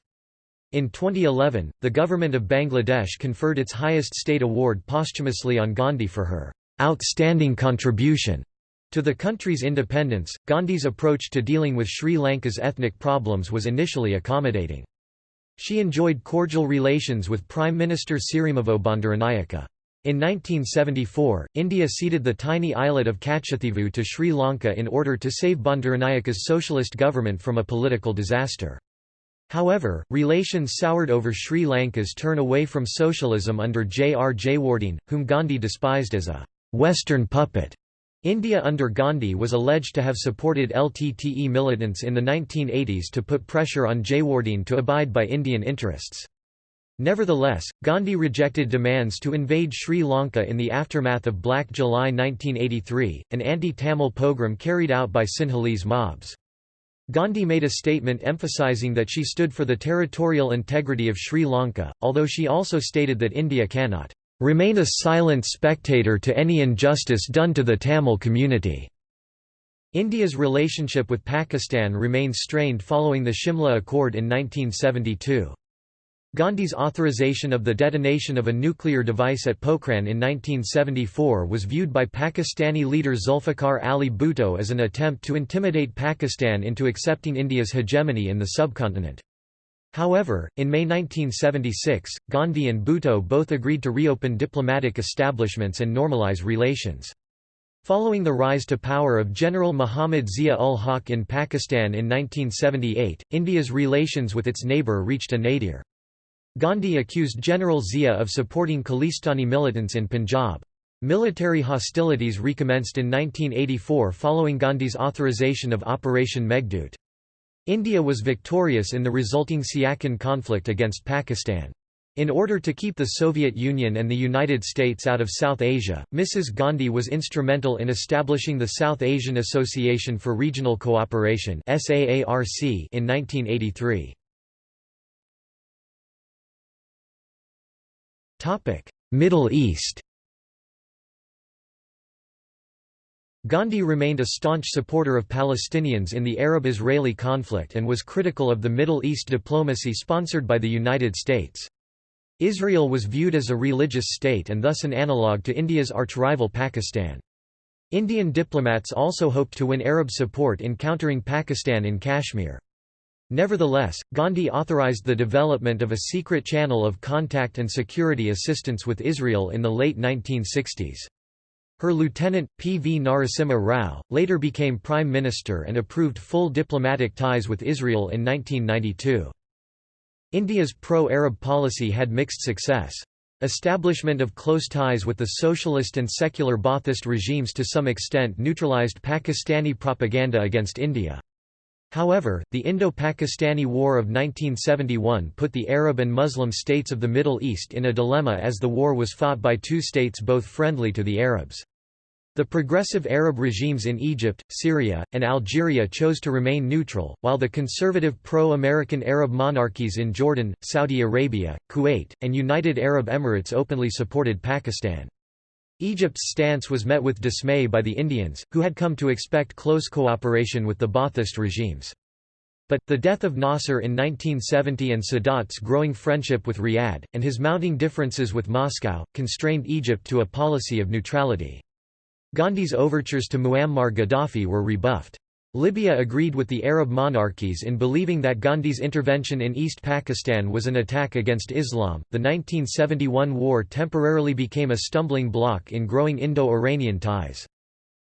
In 2011, the government of Bangladesh conferred its highest state award posthumously on Gandhi for her outstanding contribution to the country's independence, Gandhi's approach to dealing with Sri Lanka's ethnic problems was initially accommodating. She enjoyed cordial relations with Prime Minister Sirimavo Bandaranaike. In 1974, India ceded the tiny islet of Kachativu to Sri Lanka in order to save Bandaranaike's socialist government from a political disaster. However, relations soured over Sri Lanka's turn away from socialism under J. R. Jayewardene, whom Gandhi despised as a «Western puppet». India under Gandhi was alleged to have supported LTTE militants in the 1980s to put pressure on Jayewardene to abide by Indian interests. Nevertheless, Gandhi rejected demands to invade Sri Lanka in the aftermath of Black July 1983, an anti-Tamil pogrom carried out by Sinhalese mobs. Gandhi made a statement emphasizing that she stood for the territorial integrity of Sri Lanka, although she also stated that India cannot remain a silent spectator to any injustice done to the Tamil community. India's relationship with Pakistan remained strained following the Shimla Accord in 1972. Gandhi's authorization of the detonation of a nuclear device at Pokhran in 1974 was viewed by Pakistani leader Zulfikar Ali Bhutto as an attempt to intimidate Pakistan into accepting India's hegemony in the subcontinent. However, in May 1976, Gandhi and Bhutto both agreed to reopen diplomatic establishments and normalize relations. Following the rise to power of General Muhammad Zia-ul-Haq in Pakistan in 1978, India's relations with its neighbour reached a nadir. Gandhi accused General Zia of supporting Khalistani militants in Punjab. Military hostilities recommenced in 1984 following Gandhi's authorization of Operation Meghdoot. India was victorious in the resulting Siachen conflict against Pakistan. In order to keep the Soviet Union and the United States out of South Asia, Mrs. Gandhi was instrumental in establishing the South Asian Association for Regional Cooperation in 1983. Middle East Gandhi remained a staunch supporter of Palestinians in the Arab-Israeli conflict and was critical of the Middle East diplomacy sponsored by the United States. Israel was viewed as a religious state and thus an analogue to India's arch-rival Pakistan. Indian diplomats also hoped to win Arab support in countering Pakistan in Kashmir. Nevertheless, Gandhi authorized the development of a secret channel of contact and security assistance with Israel in the late 1960s. Her lieutenant, P. V. Narasimha Rao, later became prime minister and approved full diplomatic ties with Israel in 1992. India's pro-Arab policy had mixed success. Establishment of close ties with the socialist and secular Ba'athist regimes to some extent neutralized Pakistani propaganda against India. However, the Indo-Pakistani War of 1971 put the Arab and Muslim states of the Middle East in a dilemma as the war was fought by two states both friendly to the Arabs. The progressive Arab regimes in Egypt, Syria, and Algeria chose to remain neutral, while the conservative pro-American Arab monarchies in Jordan, Saudi Arabia, Kuwait, and United Arab Emirates openly supported Pakistan. Egypt's stance was met with dismay by the Indians, who had come to expect close cooperation with the Ba'athist regimes. But, the death of Nasser in 1970 and Sadat's growing friendship with Riyadh, and his mounting differences with Moscow, constrained Egypt to a policy of neutrality. Gandhi's overtures to Muammar Gaddafi were rebuffed. Libya agreed with the Arab monarchies in believing that Gandhi's intervention in East Pakistan was an attack against Islam. The 1971 war temporarily became a stumbling block in growing Indo Iranian ties.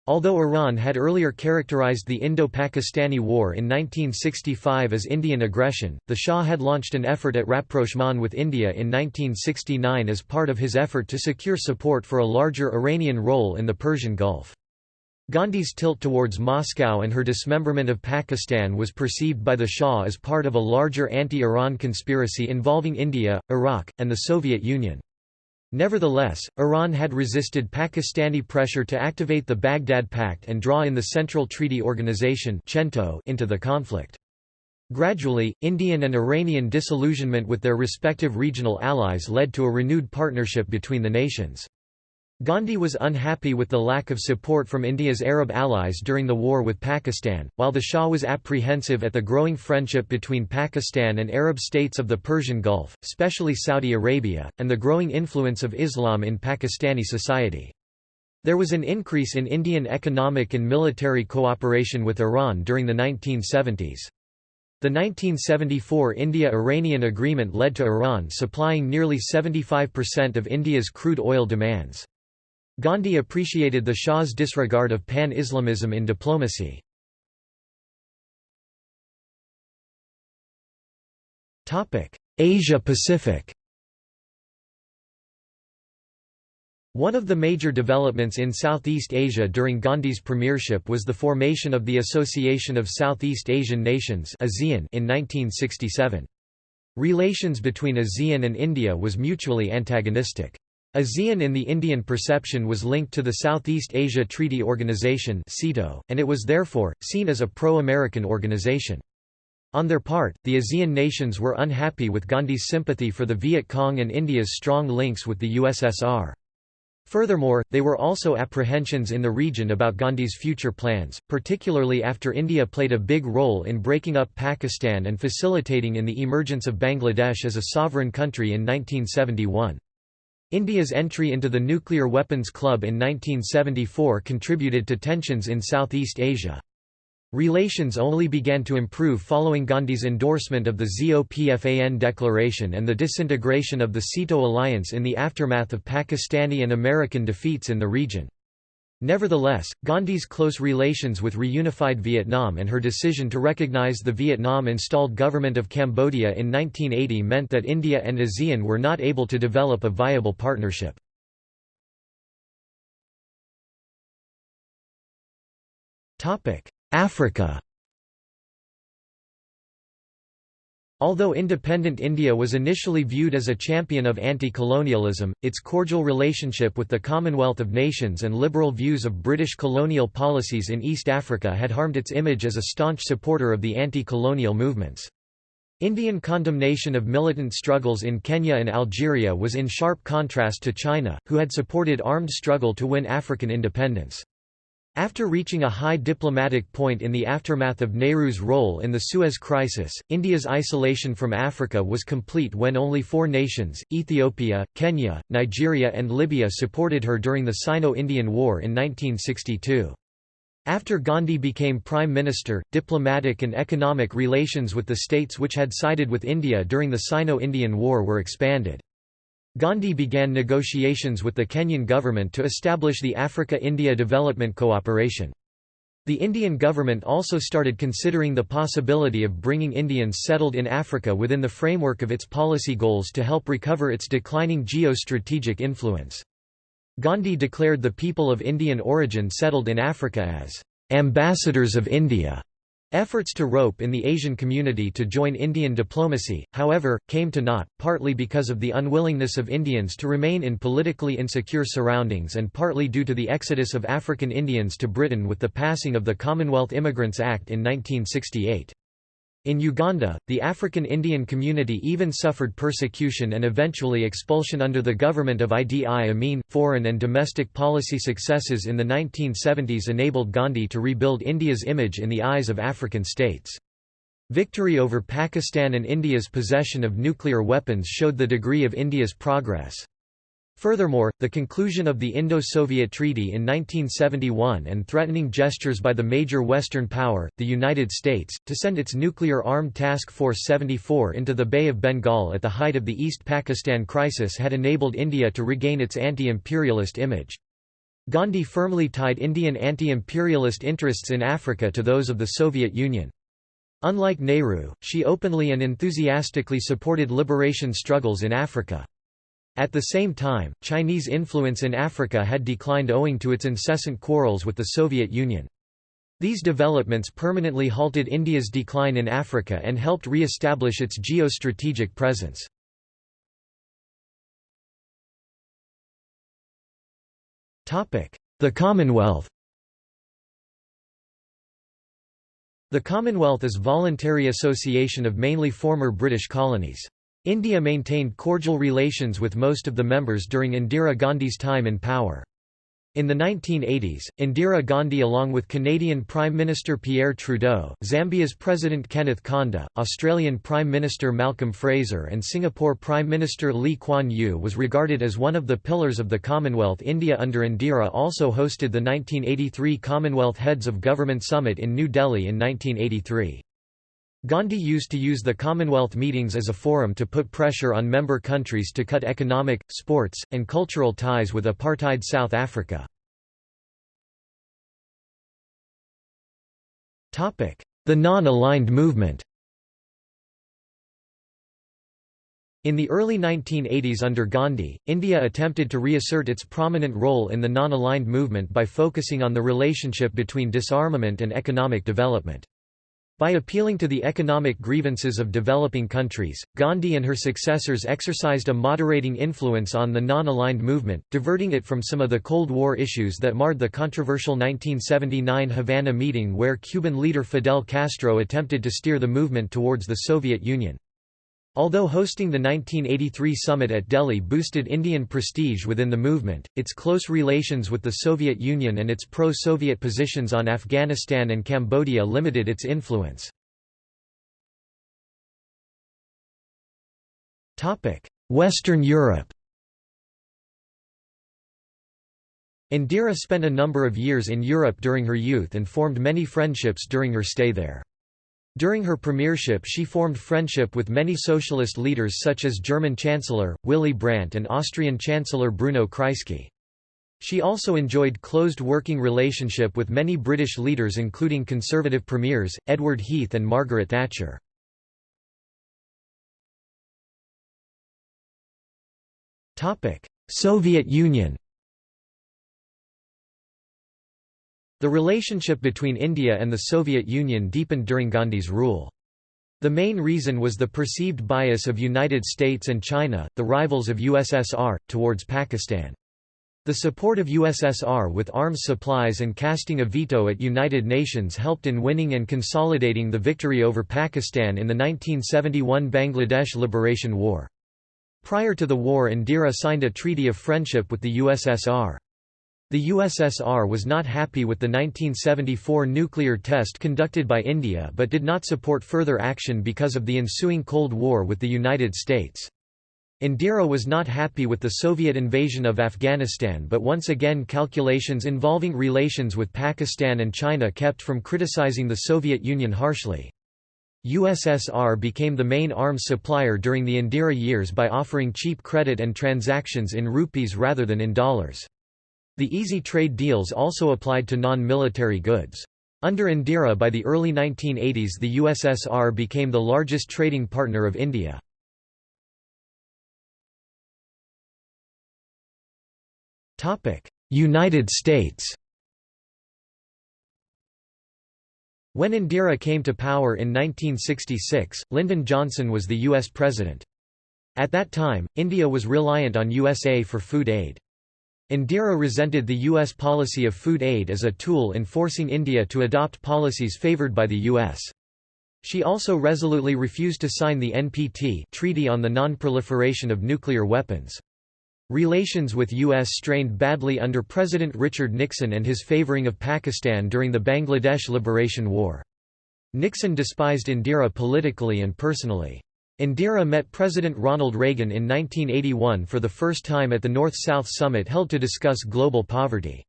Although Iran had earlier characterized the Indo-Pakistani War in 1965 as Indian aggression, the Shah had launched an effort at rapprochement with India in 1969 as part of his effort to secure support for a larger Iranian role in the Persian Gulf. Gandhi's tilt towards Moscow and her dismemberment of Pakistan was perceived by the Shah as part of a larger anti-Iran conspiracy involving India, Iraq, and the Soviet Union. Nevertheless, Iran had resisted Pakistani pressure to activate the Baghdad Pact and draw in the Central Treaty Organization into the conflict. Gradually, Indian and Iranian disillusionment with their respective regional allies led to a renewed partnership between the nations. Gandhi was unhappy with the lack of support from India's Arab allies during the war with Pakistan, while the Shah was apprehensive at the growing friendship between Pakistan and Arab states of the Persian Gulf, especially Saudi Arabia, and the growing influence of Islam in Pakistani society. There was an increase in Indian economic and military cooperation with Iran during the 1970s. The 1974 India-Iranian agreement led to Iran supplying nearly 75% of India's crude oil demands. Gandhi appreciated the Shah's disregard of pan-Islamism in diplomacy. Asia-Pacific One of the major developments in Southeast Asia during Gandhi's premiership was the formation of the Association of Southeast Asian Nations in 1967. Relations between ASEAN and India was mutually antagonistic. ASEAN in the Indian perception was linked to the Southeast Asia Treaty Organization and it was therefore, seen as a pro-American organization. On their part, the ASEAN nations were unhappy with Gandhi's sympathy for the Viet Cong and India's strong links with the USSR. Furthermore, they were also apprehensions in the region about Gandhi's future plans, particularly after India played a big role in breaking up Pakistan and facilitating in the emergence of Bangladesh as a sovereign country in 1971. India's entry into the Nuclear Weapons Club in 1974 contributed to tensions in Southeast Asia. Relations only began to improve following Gandhi's endorsement of the ZOPFAN declaration and the disintegration of the SEATO alliance in the aftermath of Pakistani and American defeats in the region. Nevertheless, Gandhi's close relations with reunified Vietnam and her decision to recognize the Vietnam-installed government of Cambodia in 1980 meant that India and ASEAN were not able to develop a viable partnership. Africa Although independent India was initially viewed as a champion of anti-colonialism, its cordial relationship with the Commonwealth of Nations and liberal views of British colonial policies in East Africa had harmed its image as a staunch supporter of the anti-colonial movements. Indian condemnation of militant struggles in Kenya and Algeria was in sharp contrast to China, who had supported armed struggle to win African independence. After reaching a high diplomatic point in the aftermath of Nehru's role in the Suez Crisis, India's isolation from Africa was complete when only four nations, Ethiopia, Kenya, Nigeria and Libya supported her during the Sino-Indian War in 1962. After Gandhi became Prime Minister, diplomatic and economic relations with the states which had sided with India during the Sino-Indian War were expanded. Gandhi began negotiations with the Kenyan government to establish the Africa-India Development Cooperation. The Indian government also started considering the possibility of bringing Indians settled in Africa within the framework of its policy goals to help recover its declining geostrategic influence. Gandhi declared the people of Indian origin settled in Africa as ambassadors of India Efforts to rope in the Asian community to join Indian diplomacy, however, came to naught, partly because of the unwillingness of Indians to remain in politically insecure surroundings and partly due to the exodus of African Indians to Britain with the passing of the Commonwealth Immigrants Act in 1968. In Uganda, the African Indian community even suffered persecution and eventually expulsion under the government of Idi Amin. Foreign and domestic policy successes in the 1970s enabled Gandhi to rebuild India's image in the eyes of African states. Victory over Pakistan and India's possession of nuclear weapons showed the degree of India's progress. Furthermore, the conclusion of the Indo-Soviet Treaty in 1971 and threatening gestures by the major Western power, the United States, to send its nuclear-armed Task Force 74 into the Bay of Bengal at the height of the East Pakistan crisis had enabled India to regain its anti-imperialist image. Gandhi firmly tied Indian anti-imperialist interests in Africa to those of the Soviet Union. Unlike Nehru, she openly and enthusiastically supported liberation struggles in Africa. At the same time, Chinese influence in Africa had declined owing to its incessant quarrels with the Soviet Union. These developments permanently halted India's decline in Africa and helped re-establish its geostrategic presence. The Commonwealth The Commonwealth is voluntary association of mainly former British colonies. India maintained cordial relations with most of the members during Indira Gandhi's time in power. In the 1980s, Indira Gandhi along with Canadian Prime Minister Pierre Trudeau, Zambia's President Kenneth Kaunda, Australian Prime Minister Malcolm Fraser and Singapore Prime Minister Lee Kuan Yew was regarded as one of the pillars of the Commonwealth India under Indira also hosted the 1983 Commonwealth Heads of Government Summit in New Delhi in 1983. Gandhi used to use the Commonwealth meetings as a forum to put pressure on member countries to cut economic, sports, and cultural ties with apartheid South Africa. The non-aligned movement In the early 1980s under Gandhi, India attempted to reassert its prominent role in the non-aligned movement by focusing on the relationship between disarmament and economic development. By appealing to the economic grievances of developing countries, Gandhi and her successors exercised a moderating influence on the non-aligned movement, diverting it from some of the Cold War issues that marred the controversial 1979 Havana meeting where Cuban leader Fidel Castro attempted to steer the movement towards the Soviet Union. Although hosting the 1983 summit at Delhi boosted Indian prestige within the movement, its close relations with the Soviet Union and its pro-Soviet positions on Afghanistan and Cambodia limited its influence. Western Europe Indira spent a number of years in Europe during her youth and formed many friendships during her stay there. During her premiership she formed friendship with many socialist leaders such as German Chancellor, Willy Brandt and Austrian Chancellor Bruno Kreisky. She also enjoyed closed working relationship with many British leaders including Conservative premiers, Edward Heath and Margaret Thatcher. Soviet Union The relationship between India and the Soviet Union deepened during Gandhi's rule. The main reason was the perceived bias of United States and China, the rivals of USSR, towards Pakistan. The support of USSR with arms supplies and casting a veto at United Nations helped in winning and consolidating the victory over Pakistan in the 1971 Bangladesh Liberation War. Prior to the war Indira signed a treaty of friendship with the USSR. The USSR was not happy with the 1974 nuclear test conducted by India but did not support further action because of the ensuing Cold War with the United States. Indira was not happy with the Soviet invasion of Afghanistan but once again calculations involving relations with Pakistan and China kept from criticizing the Soviet Union harshly. USSR became the main arms supplier during the Indira years by offering cheap credit and transactions in rupees rather than in dollars. The easy trade deals also applied to non-military goods. Under Indira by the early 1980s the USSR became the largest trading partner of India. United States When Indira came to power in 1966, Lyndon Johnson was the U.S. President. At that time, India was reliant on USA for food aid. Indira resented the U.S. policy of food aid as a tool in forcing India to adopt policies favored by the U.S. She also resolutely refused to sign the NPT Treaty on the Non-Proliferation of Nuclear Weapons. Relations with U.S. strained badly under President Richard Nixon and his favoring of Pakistan during the Bangladesh Liberation War. Nixon despised Indira politically and personally. Indira met President Ronald Reagan in 1981 for the first time at the North-South Summit held to discuss global poverty.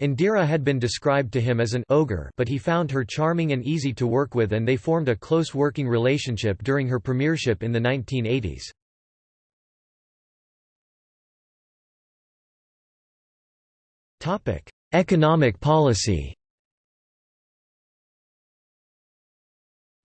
Indira had been described to him as an ogre but he found her charming and easy to work with and they formed a close working relationship during her premiership in the 1980s. Economic policy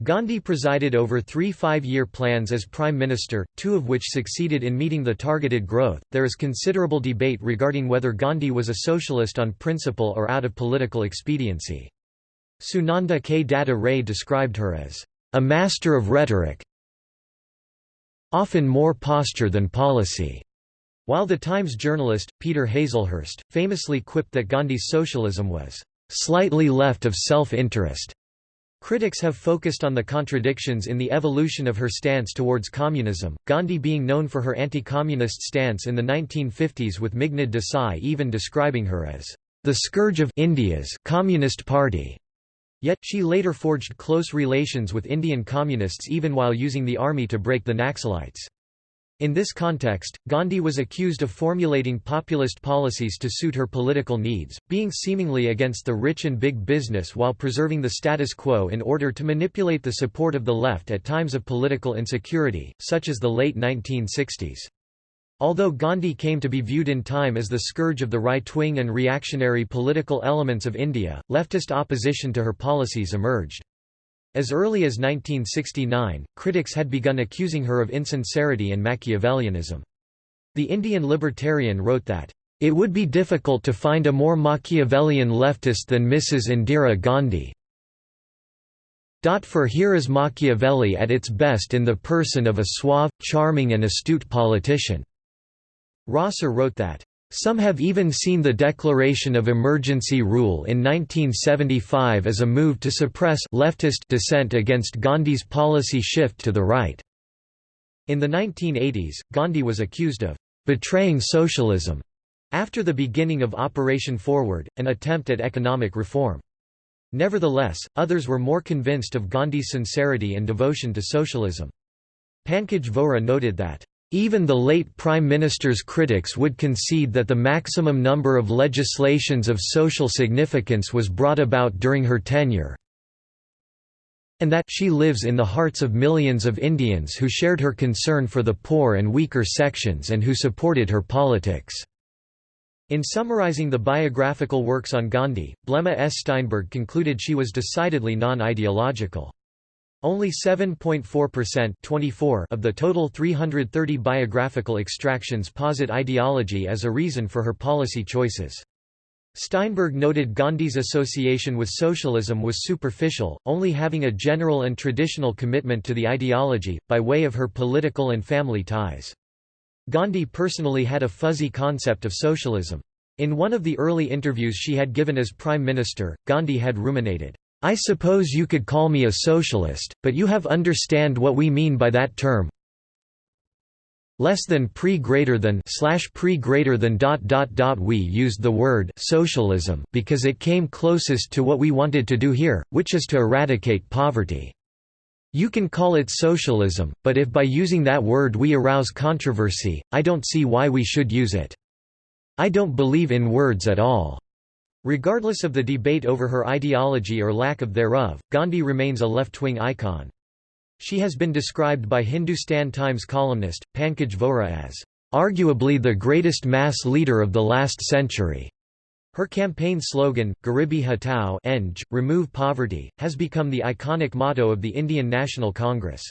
Gandhi presided over three five-year plans as Prime Minister, two of which succeeded in meeting the targeted growth. There is considerable debate regarding whether Gandhi was a socialist on principle or out of political expediency. Sunanda K. Datta Ray described her as a master of rhetoric, often more posture than policy. While the Times journalist, Peter Hazlehurst, famously quipped that Gandhi's socialism was slightly left of self-interest. Critics have focused on the contradictions in the evolution of her stance towards communism, Gandhi being known for her anti-communist stance in the 1950s with Meghnad Desai even describing her as the scourge of India's Communist Party. Yet, she later forged close relations with Indian communists even while using the army to break the Naxalites. In this context, Gandhi was accused of formulating populist policies to suit her political needs, being seemingly against the rich and big business while preserving the status quo in order to manipulate the support of the left at times of political insecurity, such as the late 1960s. Although Gandhi came to be viewed in time as the scourge of the right-wing and reactionary political elements of India, leftist opposition to her policies emerged. As early as 1969, critics had begun accusing her of insincerity and Machiavellianism. The Indian Libertarian wrote that, "...it would be difficult to find a more Machiavellian leftist than Mrs. Indira Gandhi." For here is Machiavelli at its best in the person of a suave, charming and astute politician." Rosser wrote that, some have even seen the declaration of emergency rule in 1975 as a move to suppress leftist dissent against Gandhi's policy shift to the right. In the 1980s, Gandhi was accused of betraying socialism after the beginning of Operation Forward, an attempt at economic reform. Nevertheless, others were more convinced of Gandhi's sincerity and devotion to socialism. Pankaj Vohra noted that even the late Prime Minister's critics would concede that the maximum number of legislations of social significance was brought about during her tenure, and that she lives in the hearts of millions of Indians who shared her concern for the poor and weaker sections and who supported her politics. In summarizing the biographical works on Gandhi, Blema S. Steinberg concluded she was decidedly non-ideological. Only 7.4% of the total 330 biographical extractions posit ideology as a reason for her policy choices. Steinberg noted Gandhi's association with socialism was superficial, only having a general and traditional commitment to the ideology, by way of her political and family ties. Gandhi personally had a fuzzy concept of socialism. In one of the early interviews she had given as Prime Minister, Gandhi had ruminated, "'I suppose you could call me a socialist, but you have understand what we mean by that term less than pre greater than slash pre greater than dot dot dot we used the word socialism because it came closest to what we wanted to do here, which is to eradicate poverty. You can call it socialism, but if by using that word we arouse controversy, I don't see why we should use it. I don't believe in words at all." Regardless of the debate over her ideology or lack of thereof, Gandhi remains a left-wing icon. She has been described by Hindustan Times columnist, Pankaj Vohra as, "...arguably the greatest mass leader of the last century." Her campaign slogan, Garibi Hatao Eng, remove poverty, has become the iconic motto of the Indian National Congress.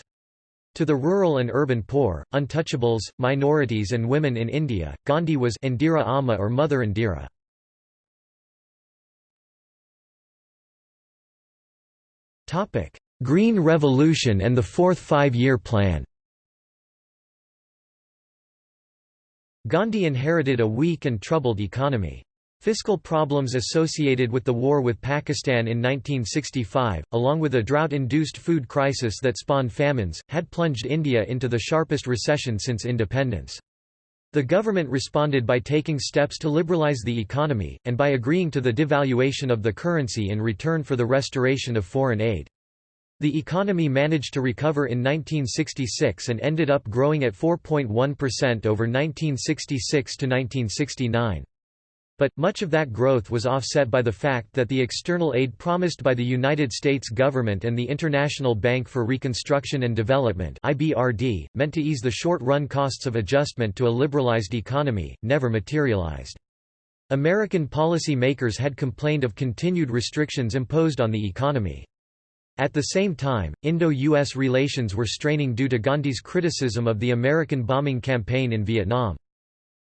To the rural and urban poor, untouchables, minorities and women in India, Gandhi was Indira Amma or Mother Indira. Green Revolution and the Fourth Five-Year Plan Gandhi inherited a weak and troubled economy. Fiscal problems associated with the war with Pakistan in 1965, along with a drought-induced food crisis that spawned famines, had plunged India into the sharpest recession since independence. The government responded by taking steps to liberalize the economy, and by agreeing to the devaluation of the currency in return for the restoration of foreign aid. The economy managed to recover in 1966 and ended up growing at 4.1% over 1966 to 1969. But, much of that growth was offset by the fact that the external aid promised by the United States government and the International Bank for Reconstruction and Development IBRD, meant to ease the short-run costs of adjustment to a liberalized economy, never materialized. American policy makers had complained of continued restrictions imposed on the economy. At the same time, Indo-US relations were straining due to Gandhi's criticism of the American bombing campaign in Vietnam.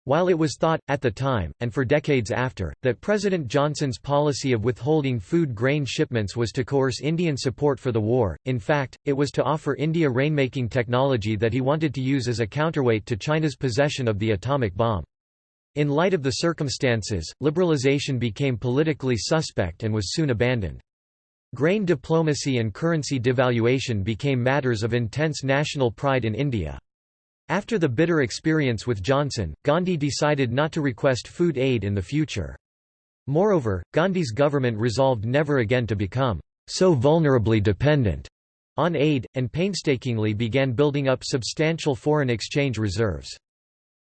While it was thought, at the time, and for decades after, that President Johnson's policy of withholding food grain shipments was to coerce Indian support for the war, in fact, it was to offer India rainmaking technology that he wanted to use as a counterweight to China's possession of the atomic bomb. In light of the circumstances, liberalization became politically suspect and was soon abandoned. Grain diplomacy and currency devaluation became matters of intense national pride in India. After the bitter experience with Johnson, Gandhi decided not to request food aid in the future. Moreover, Gandhi's government resolved never again to become so vulnerably dependent on aid, and painstakingly began building up substantial foreign exchange reserves.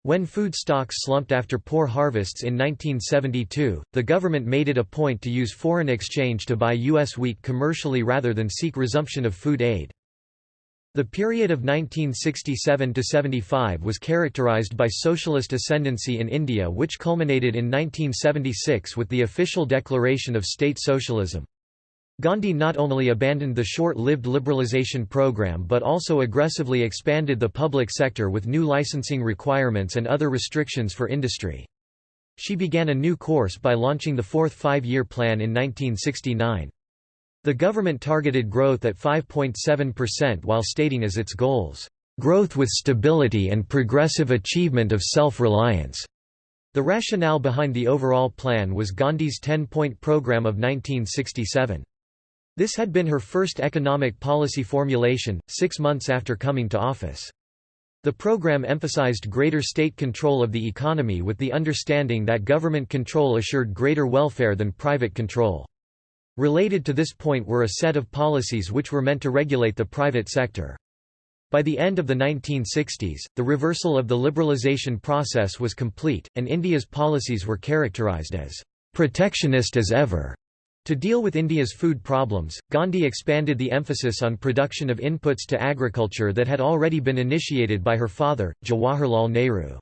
When food stocks slumped after poor harvests in 1972, the government made it a point to use foreign exchange to buy U.S. wheat commercially rather than seek resumption of food aid. The period of 1967–75 was characterized by socialist ascendancy in India which culminated in 1976 with the official declaration of state socialism. Gandhi not only abandoned the short-lived liberalization program but also aggressively expanded the public sector with new licensing requirements and other restrictions for industry. She began a new course by launching the Fourth Five-Year Plan in 1969. The government targeted growth at 5.7% while stating as its goals, "...growth with stability and progressive achievement of self-reliance." The rationale behind the overall plan was Gandhi's 10-point program of 1967. This had been her first economic policy formulation, six months after coming to office. The program emphasized greater state control of the economy with the understanding that government control assured greater welfare than private control. Related to this point were a set of policies which were meant to regulate the private sector. By the end of the 1960s, the reversal of the liberalization process was complete, and India's policies were characterized as protectionist as ever. To deal with India's food problems, Gandhi expanded the emphasis on production of inputs to agriculture that had already been initiated by her father, Jawaharlal Nehru.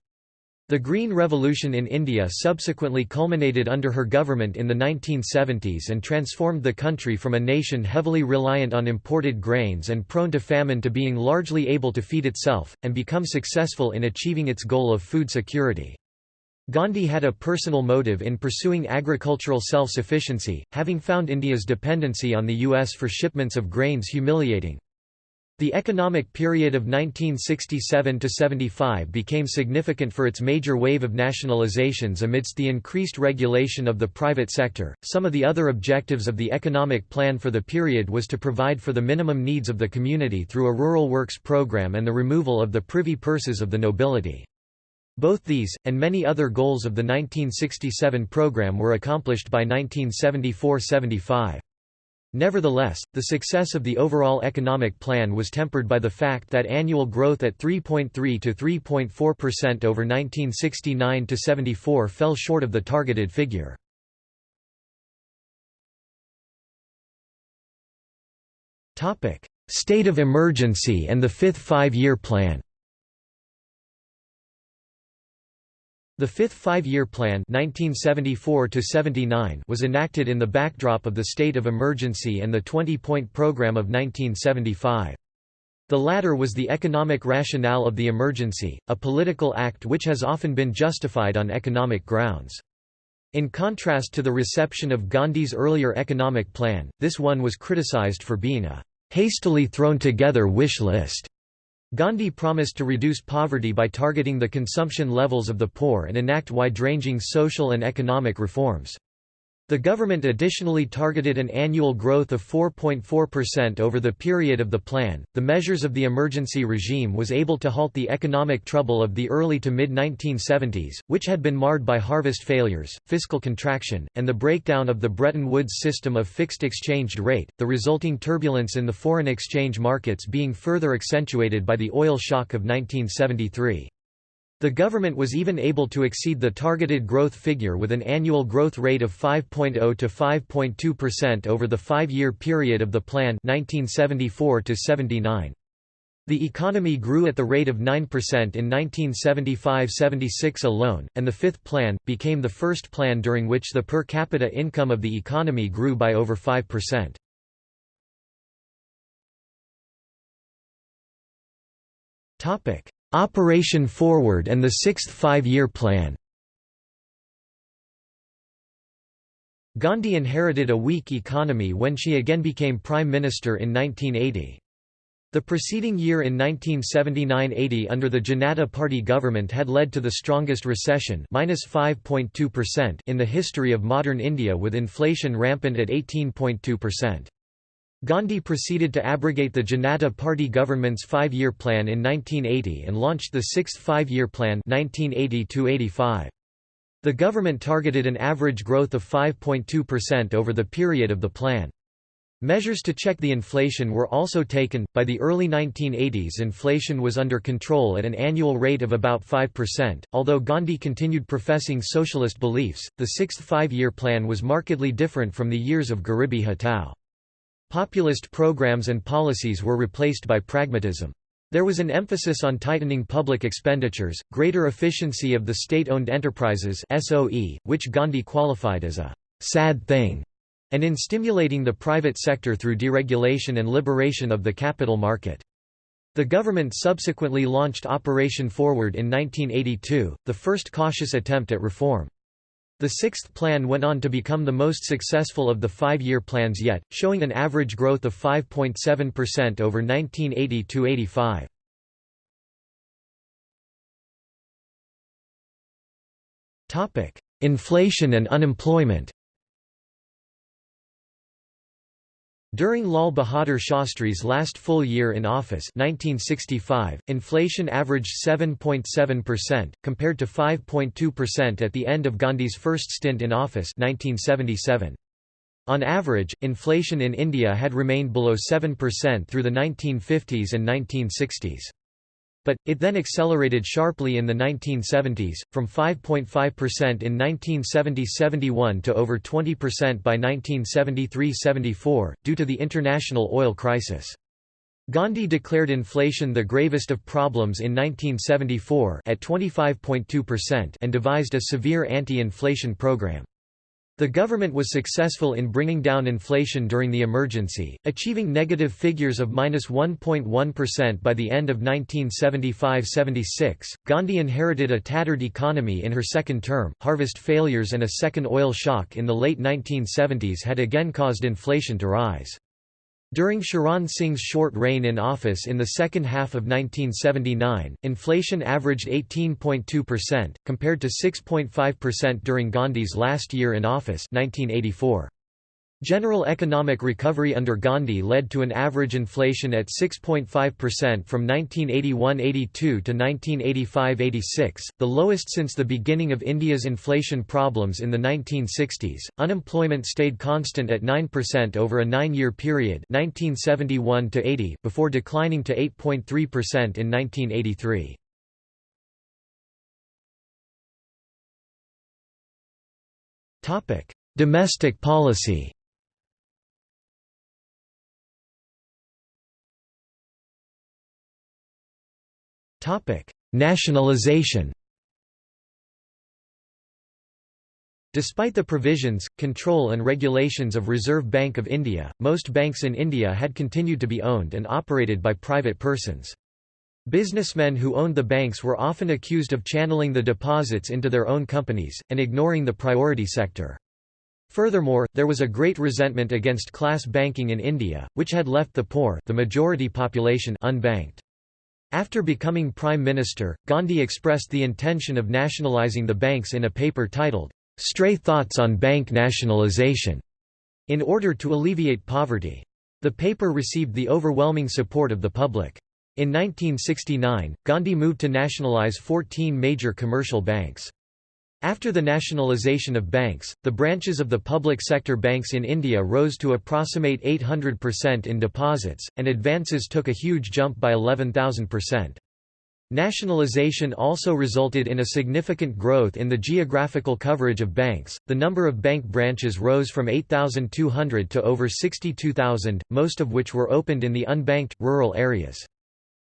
The Green Revolution in India subsequently culminated under her government in the 1970s and transformed the country from a nation heavily reliant on imported grains and prone to famine to being largely able to feed itself, and become successful in achieving its goal of food security. Gandhi had a personal motive in pursuing agricultural self-sufficiency, having found India's dependency on the US for shipments of grains humiliating. The economic period of 1967–75 became significant for its major wave of nationalizations amidst the increased regulation of the private sector. Some of the other objectives of the economic plan for the period was to provide for the minimum needs of the community through a rural works program and the removal of the privy purses of the nobility. Both these, and many other goals of the 1967 program were accomplished by 1974–75. Nevertheless, the success of the overall economic plan was tempered by the fact that annual growth at 3.3 to 3.4% over 1969 to 74 fell short of the targeted figure. Topic: State of emergency and the fifth five-year plan. The Fifth Five-Year Plan 1974 was enacted in the backdrop of the state of emergency and the 20-point program of 1975. The latter was the economic rationale of the emergency, a political act which has often been justified on economic grounds. In contrast to the reception of Gandhi's earlier economic plan, this one was criticized for being a hastily thrown together wish list Gandhi promised to reduce poverty by targeting the consumption levels of the poor and enact wide-ranging social and economic reforms. The government additionally targeted an annual growth of 4.4% over the period of the plan. The measures of the emergency regime was able to halt the economic trouble of the early to mid 1970s, which had been marred by harvest failures, fiscal contraction, and the breakdown of the Bretton Woods system of fixed exchange rate, the resulting turbulence in the foreign exchange markets being further accentuated by the oil shock of 1973. The government was even able to exceed the targeted growth figure with an annual growth rate of 5.0 to 5.2% over the five-year period of the plan 1974 to -79. The economy grew at the rate of 9% in 1975–76 alone, and the fifth plan, became the first plan during which the per capita income of the economy grew by over 5%. Operation Forward and the Sixth Five-Year Plan Gandhi inherited a weak economy when she again became Prime Minister in 1980. The preceding year in 1979–80 under the Janata Party government had led to the strongest recession in the history of modern India with inflation rampant at 18.2%. Gandhi proceeded to abrogate the Janata Party government's five-year plan in 1980 and launched the Sixth Five-Year Plan 1980 The government targeted an average growth of 5.2% over the period of the plan. Measures to check the inflation were also taken. By the early 1980s, inflation was under control at an annual rate of about 5%. Although Gandhi continued professing socialist beliefs, the sixth five year plan was markedly different from the years of Garibi Hatao. Populist programs and policies were replaced by pragmatism. There was an emphasis on tightening public expenditures, greater efficiency of the state-owned enterprises SOE, which Gandhi qualified as a «sad thing», and in stimulating the private sector through deregulation and liberation of the capital market. The government subsequently launched Operation Forward in 1982, the first cautious attempt at reform. The sixth plan went on to become the most successful of the five-year plans yet, showing an average growth of 5.7% over 1980–85. Inflation and unemployment During Lal Bahadur Shastri's last full year in office 1965, inflation averaged 7.7%, compared to 5.2% at the end of Gandhi's first stint in office 1977. On average, inflation in India had remained below 7% through the 1950s and 1960s. But, it then accelerated sharply in the 1970s, from 5.5% in 1970–71 to over 20% by 1973–74, due to the international oil crisis. Gandhi declared inflation the gravest of problems in 1974 at 25.2% and devised a severe anti-inflation program. The government was successful in bringing down inflation during the emergency, achieving negative figures of minus 1.1 by the end of 1975-76. Gandhi inherited a tattered economy in her second term. Harvest failures and a second oil shock in the late 1970s had again caused inflation to rise. During Charan Singh's short reign in office in the second half of 1979, inflation averaged 18.2%, compared to 6.5% during Gandhi's last year in office 1984. General economic recovery under Gandhi led to an average inflation at 6.5% from 1981–82 to 1985–86, the lowest since the beginning of India's inflation problems in the 1960s. Unemployment stayed constant at 9% over a 9-year period, 1971 to 80, before declining to 8.3% in 1983. Topic: Domestic policy. Topic: Nationalization. Despite the provisions, control and regulations of Reserve Bank of India, most banks in India had continued to be owned and operated by private persons. Businessmen who owned the banks were often accused of channeling the deposits into their own companies, and ignoring the priority sector. Furthermore, there was a great resentment against class banking in India, which had left the poor the majority population unbanked. After becoming Prime Minister, Gandhi expressed the intention of nationalising the banks in a paper titled, Stray Thoughts on Bank Nationalisation, in order to alleviate poverty. The paper received the overwhelming support of the public. In 1969, Gandhi moved to nationalise 14 major commercial banks. After the nationalisation of banks, the branches of the public sector banks in India rose to approximate 800% in deposits, and advances took a huge jump by 11,000%. Nationalisation also resulted in a significant growth in the geographical coverage of banks. The number of bank branches rose from 8,200 to over 62,000, most of which were opened in the unbanked, rural areas.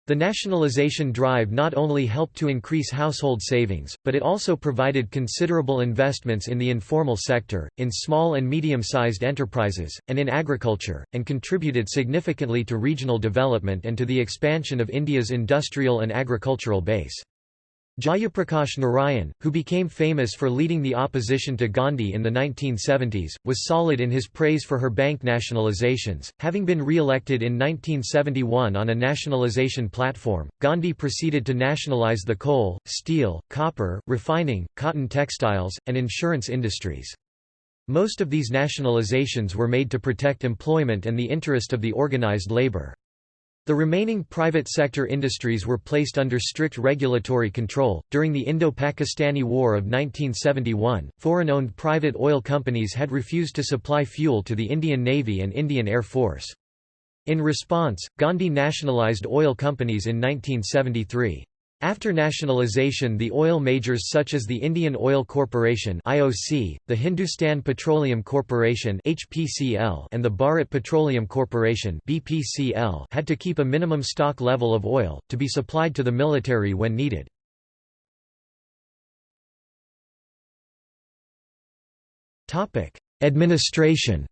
The nationalization drive not only helped to increase household savings, but it also provided considerable investments in the informal sector, in small and medium-sized enterprises, and in agriculture, and contributed significantly to regional development and to the expansion of India's industrial and agricultural base. Jayaprakash Narayan, who became famous for leading the opposition to Gandhi in the 1970s, was solid in his praise for her bank nationalizations. Having been re-elected in 1971 on a nationalization platform, Gandhi proceeded to nationalize the coal, steel, copper, refining, cotton textiles, and insurance industries. Most of these nationalizations were made to protect employment and the interest of the organized labor. The remaining private sector industries were placed under strict regulatory control. During the Indo Pakistani War of 1971, foreign owned private oil companies had refused to supply fuel to the Indian Navy and Indian Air Force. In response, Gandhi nationalized oil companies in 1973. After nationalization the oil majors such as the Indian Oil Corporation (IOC), the Hindustan Petroleum Corporation (HPCL), and the Bharat Petroleum Corporation (BPCL) had to keep a minimum stock level of oil to be supplied to the military when needed. Administration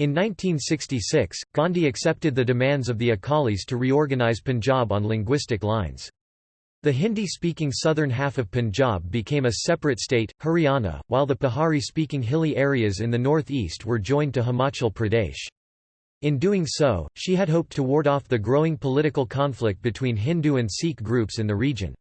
In 1966, Gandhi accepted the demands of the Akalis to reorganize Punjab on linguistic lines. The Hindi-speaking southern half of Punjab became a separate state, Haryana, while the Pahari-speaking hilly areas in the northeast were joined to Himachal Pradesh. In doing so, she had hoped to ward off the growing political conflict between Hindu and Sikh groups in the region.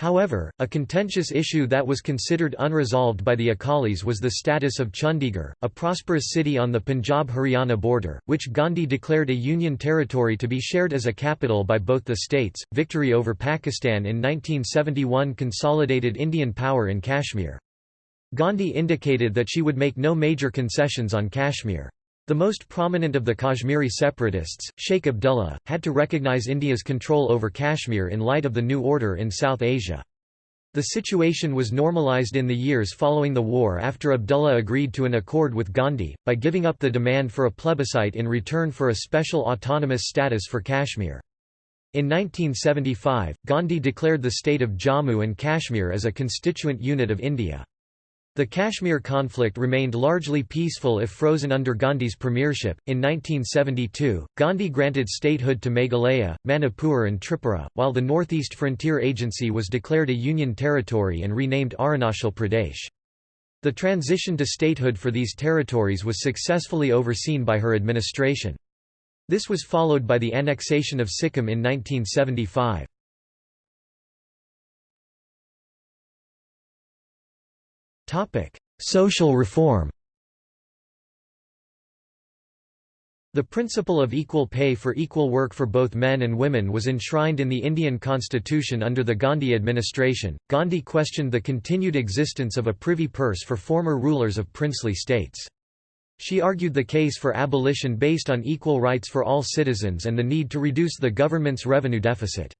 However, a contentious issue that was considered unresolved by the Akalis was the status of Chandigarh, a prosperous city on the Punjab-Haryana border, which Gandhi declared a union territory to be shared as a capital by both the states. Victory over Pakistan in 1971 consolidated Indian power in Kashmir. Gandhi indicated that she would make no major concessions on Kashmir. The most prominent of the Kashmiri separatists, Sheikh Abdullah, had to recognize India's control over Kashmir in light of the new order in South Asia. The situation was normalized in the years following the war after Abdullah agreed to an accord with Gandhi, by giving up the demand for a plebiscite in return for a special autonomous status for Kashmir. In 1975, Gandhi declared the state of Jammu and Kashmir as a constituent unit of India. The Kashmir conflict remained largely peaceful if frozen under Gandhi's premiership. In 1972, Gandhi granted statehood to Meghalaya, Manipur, and Tripura, while the Northeast Frontier Agency was declared a union territory and renamed Arunachal Pradesh. The transition to statehood for these territories was successfully overseen by her administration. This was followed by the annexation of Sikkim in 1975. Social reform The principle of equal pay for equal work for both men and women was enshrined in the Indian constitution under the Gandhi administration. Gandhi questioned the continued existence of a privy purse for former rulers of princely states. She argued the case for abolition based on equal rights for all citizens and the need to reduce the government's revenue deficit.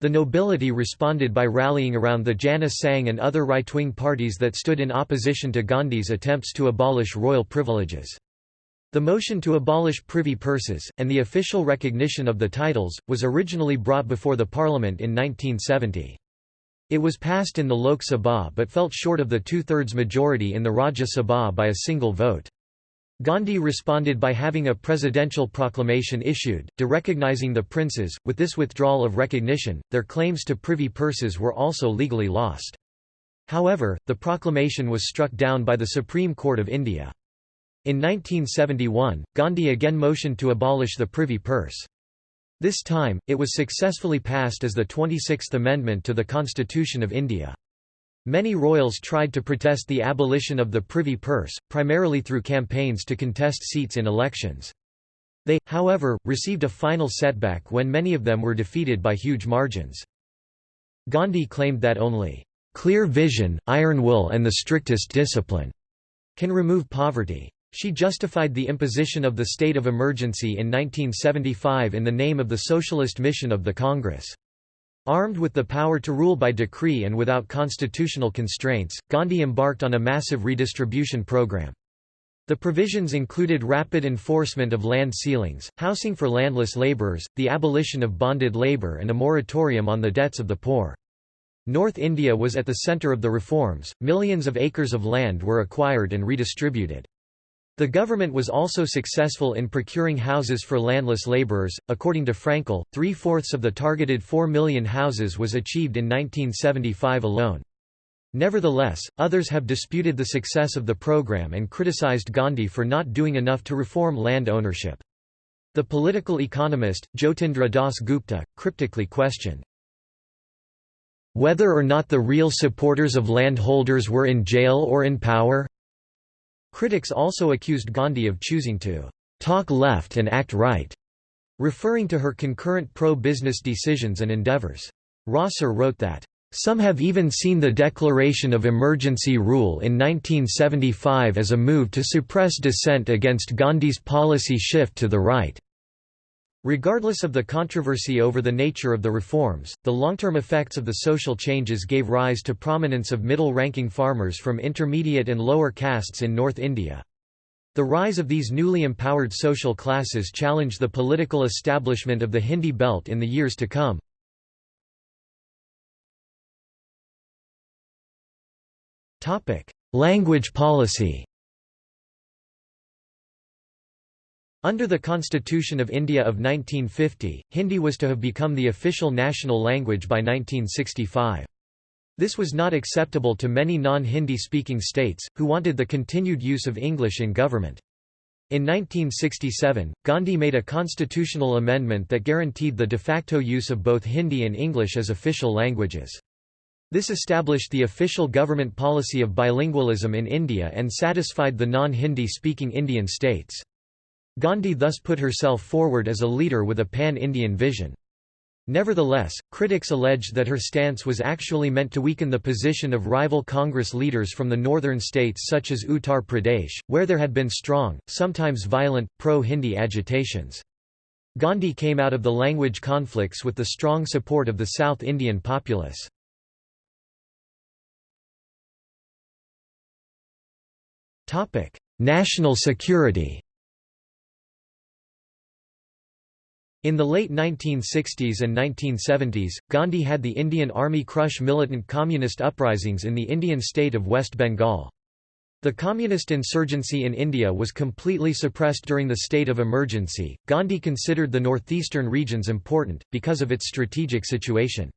The nobility responded by rallying around the Jana Sangh and other right-wing parties that stood in opposition to Gandhi's attempts to abolish royal privileges. The motion to abolish privy purses, and the official recognition of the titles, was originally brought before the parliament in 1970. It was passed in the Lok Sabha but felt short of the two-thirds majority in the Rajya Sabha by a single vote. Gandhi responded by having a presidential proclamation issued, derecognizing the princes. With this withdrawal of recognition, their claims to privy purses were also legally lost. However, the proclamation was struck down by the Supreme Court of India. In 1971, Gandhi again motioned to abolish the privy purse. This time, it was successfully passed as the 26th Amendment to the Constitution of India. Many royals tried to protest the abolition of the privy purse, primarily through campaigns to contest seats in elections. They, however, received a final setback when many of them were defeated by huge margins. Gandhi claimed that only, "...clear vision, iron will and the strictest discipline," can remove poverty. She justified the imposition of the state of emergency in 1975 in the name of the socialist mission of the Congress. Armed with the power to rule by decree and without constitutional constraints, Gandhi embarked on a massive redistribution program. The provisions included rapid enforcement of land ceilings, housing for landless labourers, the abolition of bonded labour and a moratorium on the debts of the poor. North India was at the centre of the reforms, millions of acres of land were acquired and redistributed. The government was also successful in procuring houses for landless laborers. According to Frankel, three fourths of the targeted 4 million houses was achieved in 1975 alone. Nevertheless, others have disputed the success of the program and criticized Gandhi for not doing enough to reform land ownership. The political economist, Jyotindra Das Gupta, cryptically questioned whether or not the real supporters of landholders were in jail or in power. Critics also accused Gandhi of choosing to talk left and act right, referring to her concurrent pro-business decisions and endeavors. Rosser wrote that, some have even seen the declaration of emergency rule in 1975 as a move to suppress dissent against Gandhi's policy shift to the right. Regardless of the controversy over the nature of the reforms, the long-term effects of the social changes gave rise to prominence of middle-ranking farmers from intermediate and lower castes in North India. The rise of these newly empowered social classes challenged the political establishment of the Hindi belt in the years to come. Language policy Under the Constitution of India of 1950, Hindi was to have become the official national language by 1965. This was not acceptable to many non-Hindi speaking states, who wanted the continued use of English in government. In 1967, Gandhi made a constitutional amendment that guaranteed the de facto use of both Hindi and English as official languages. This established the official government policy of bilingualism in India and satisfied the non-Hindi speaking Indian states. Gandhi thus put herself forward as a leader with a pan-Indian vision. Nevertheless, critics alleged that her stance was actually meant to weaken the position of rival Congress leaders from the northern states such as Uttar Pradesh, where there had been strong, sometimes violent, pro-Hindi agitations. Gandhi came out of the language conflicts with the strong support of the South Indian populace. National security In the late 1960s and 1970s, Gandhi had the Indian Army crush militant communist uprisings in the Indian state of West Bengal. The communist insurgency in India was completely suppressed during the state of emergency. Gandhi considered the northeastern regions important, because of its strategic situation.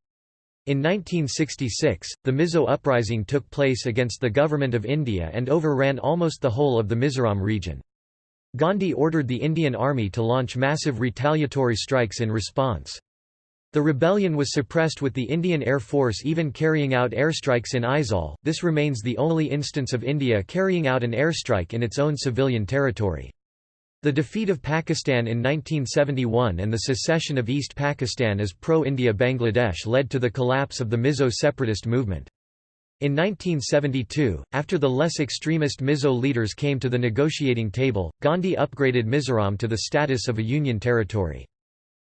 In 1966, the Mizo uprising took place against the Government of India and overran almost the whole of the Mizoram region. Gandhi ordered the Indian Army to launch massive retaliatory strikes in response. The rebellion was suppressed with the Indian Air Force even carrying out airstrikes in Aizawl. This remains the only instance of India carrying out an airstrike in its own civilian territory. The defeat of Pakistan in 1971 and the secession of East Pakistan as pro-India Bangladesh led to the collapse of the Mizo separatist movement. In 1972, after the less extremist Mizo leaders came to the negotiating table, Gandhi upgraded Mizoram to the status of a union territory.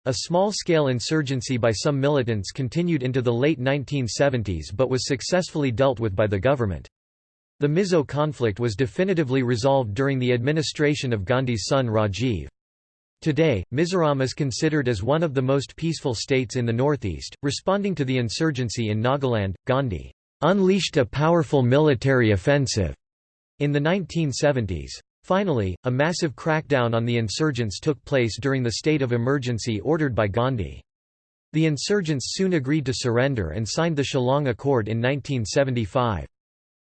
A small-scale insurgency by some militants continued into the late 1970s but was successfully dealt with by the government. The Mizo conflict was definitively resolved during the administration of Gandhi's son Rajiv. Today, Mizoram is considered as one of the most peaceful states in the northeast. Responding to the insurgency in Nagaland, Gandhi unleashed a powerful military offensive in the 1970s. Finally, a massive crackdown on the insurgents took place during the state of emergency ordered by Gandhi. The insurgents soon agreed to surrender and signed the Shillong Accord in 1975.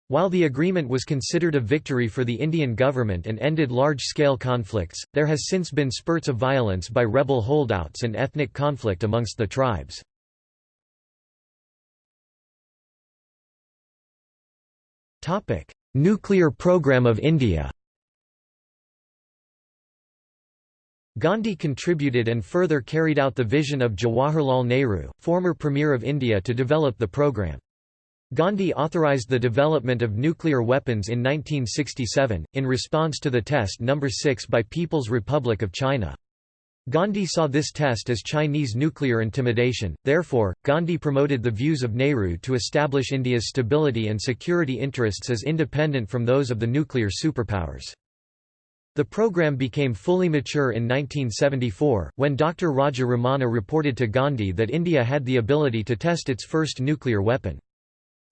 While the agreement was considered a victory for the Indian government and ended large-scale conflicts, there has since been spurts of violence by rebel holdouts and ethnic conflict amongst the tribes. Nuclear program of India Gandhi contributed and further carried out the vision of Jawaharlal Nehru, former Premier of India to develop the program. Gandhi authorized the development of nuclear weapons in 1967, in response to the test No. 6 by People's Republic of China. Gandhi saw this test as Chinese nuclear intimidation, therefore, Gandhi promoted the views of Nehru to establish India's stability and security interests as independent from those of the nuclear superpowers. The program became fully mature in 1974, when Dr. Raja Ramanna reported to Gandhi that India had the ability to test its first nuclear weapon.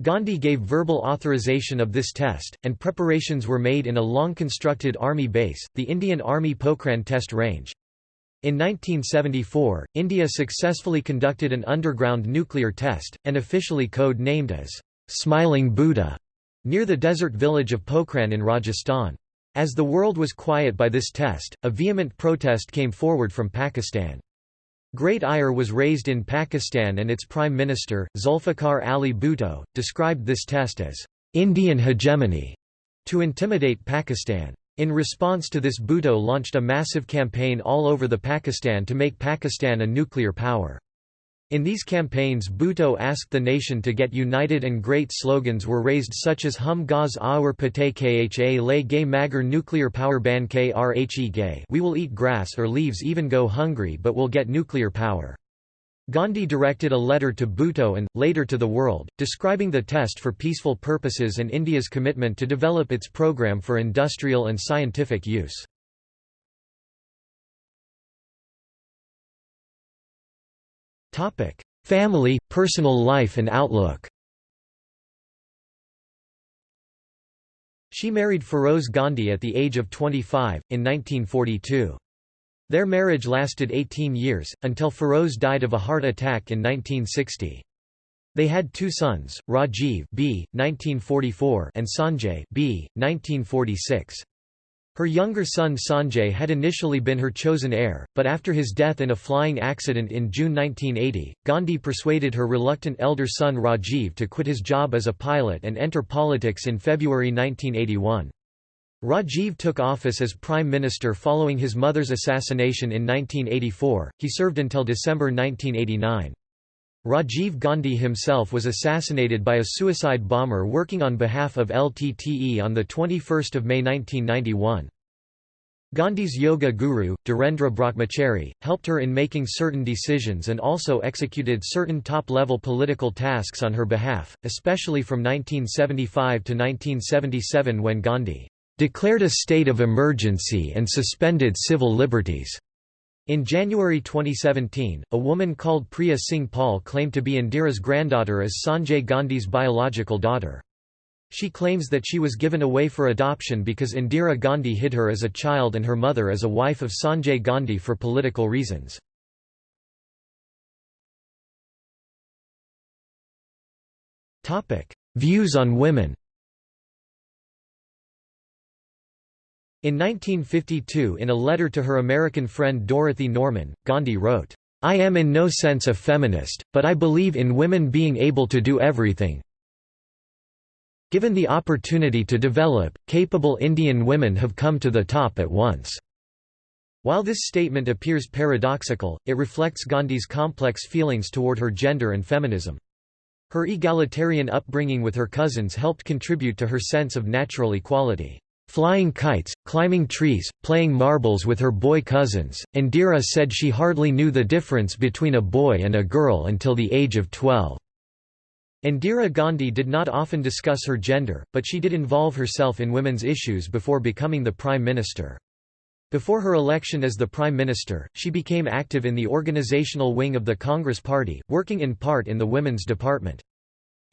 Gandhi gave verbal authorization of this test, and preparations were made in a long-constructed army base, the Indian Army Pokhran Test Range. In 1974, India successfully conducted an underground nuclear test, and officially code-named as Smiling Buddha, near the desert village of Pokhran in Rajasthan. As the world was quiet by this test, a vehement protest came forward from Pakistan. Great ire was raised in Pakistan and its Prime Minister, Zulfikar Ali Bhutto, described this test as Indian hegemony to intimidate Pakistan. In response to this Bhutto launched a massive campaign all over the Pakistan to make Pakistan a nuclear power. In these campaigns Bhutto asked the nation to get united and great slogans were raised such as Hum gaz aur pate kha lay gay magar nuclear power ban krhe gay we will eat grass or leaves even go hungry but will get nuclear power. Gandhi directed a letter to Bhutto and, later to the world, describing the test for peaceful purposes and India's commitment to develop its program for industrial and scientific use. Family, personal life and outlook She married Feroze Gandhi at the age of 25, in 1942. Their marriage lasted 18 years, until Feroze died of a heart attack in 1960. They had two sons, Rajiv B. 1944 and Sanjay B. 1946. Her younger son Sanjay had initially been her chosen heir, but after his death in a flying accident in June 1980, Gandhi persuaded her reluctant elder son Rajiv to quit his job as a pilot and enter politics in February 1981. Rajiv took office as Prime Minister following his mother's assassination in 1984, he served until December 1989. Rajiv Gandhi himself was assassinated by a suicide bomber working on behalf of LTTE on 21 May 1991. Gandhi's yoga guru, Dhirendra Brahmachari, helped her in making certain decisions and also executed certain top-level political tasks on her behalf, especially from 1975 to 1977 when Gandhi declared a state of emergency and suspended civil liberties. In January 2017, a woman called Priya Singh Paul claimed to be Indira's granddaughter as Sanjay Gandhi's biological daughter. She claims that she was given away for adoption because Indira Gandhi hid her as a child and her mother as a wife of Sanjay Gandhi for political reasons. Views on women In 1952 in a letter to her American friend Dorothy Norman, Gandhi wrote, I am in no sense a feminist, but I believe in women being able to do everything. Given the opportunity to develop, capable Indian women have come to the top at once. While this statement appears paradoxical, it reflects Gandhi's complex feelings toward her gender and feminism. Her egalitarian upbringing with her cousins helped contribute to her sense of natural equality. Flying kites, climbing trees, playing marbles with her boy cousins, Indira said she hardly knew the difference between a boy and a girl until the age of 12. Indira Gandhi did not often discuss her gender, but she did involve herself in women's issues before becoming the Prime Minister. Before her election as the Prime Minister, she became active in the organizational wing of the Congress Party, working in part in the Women's Department.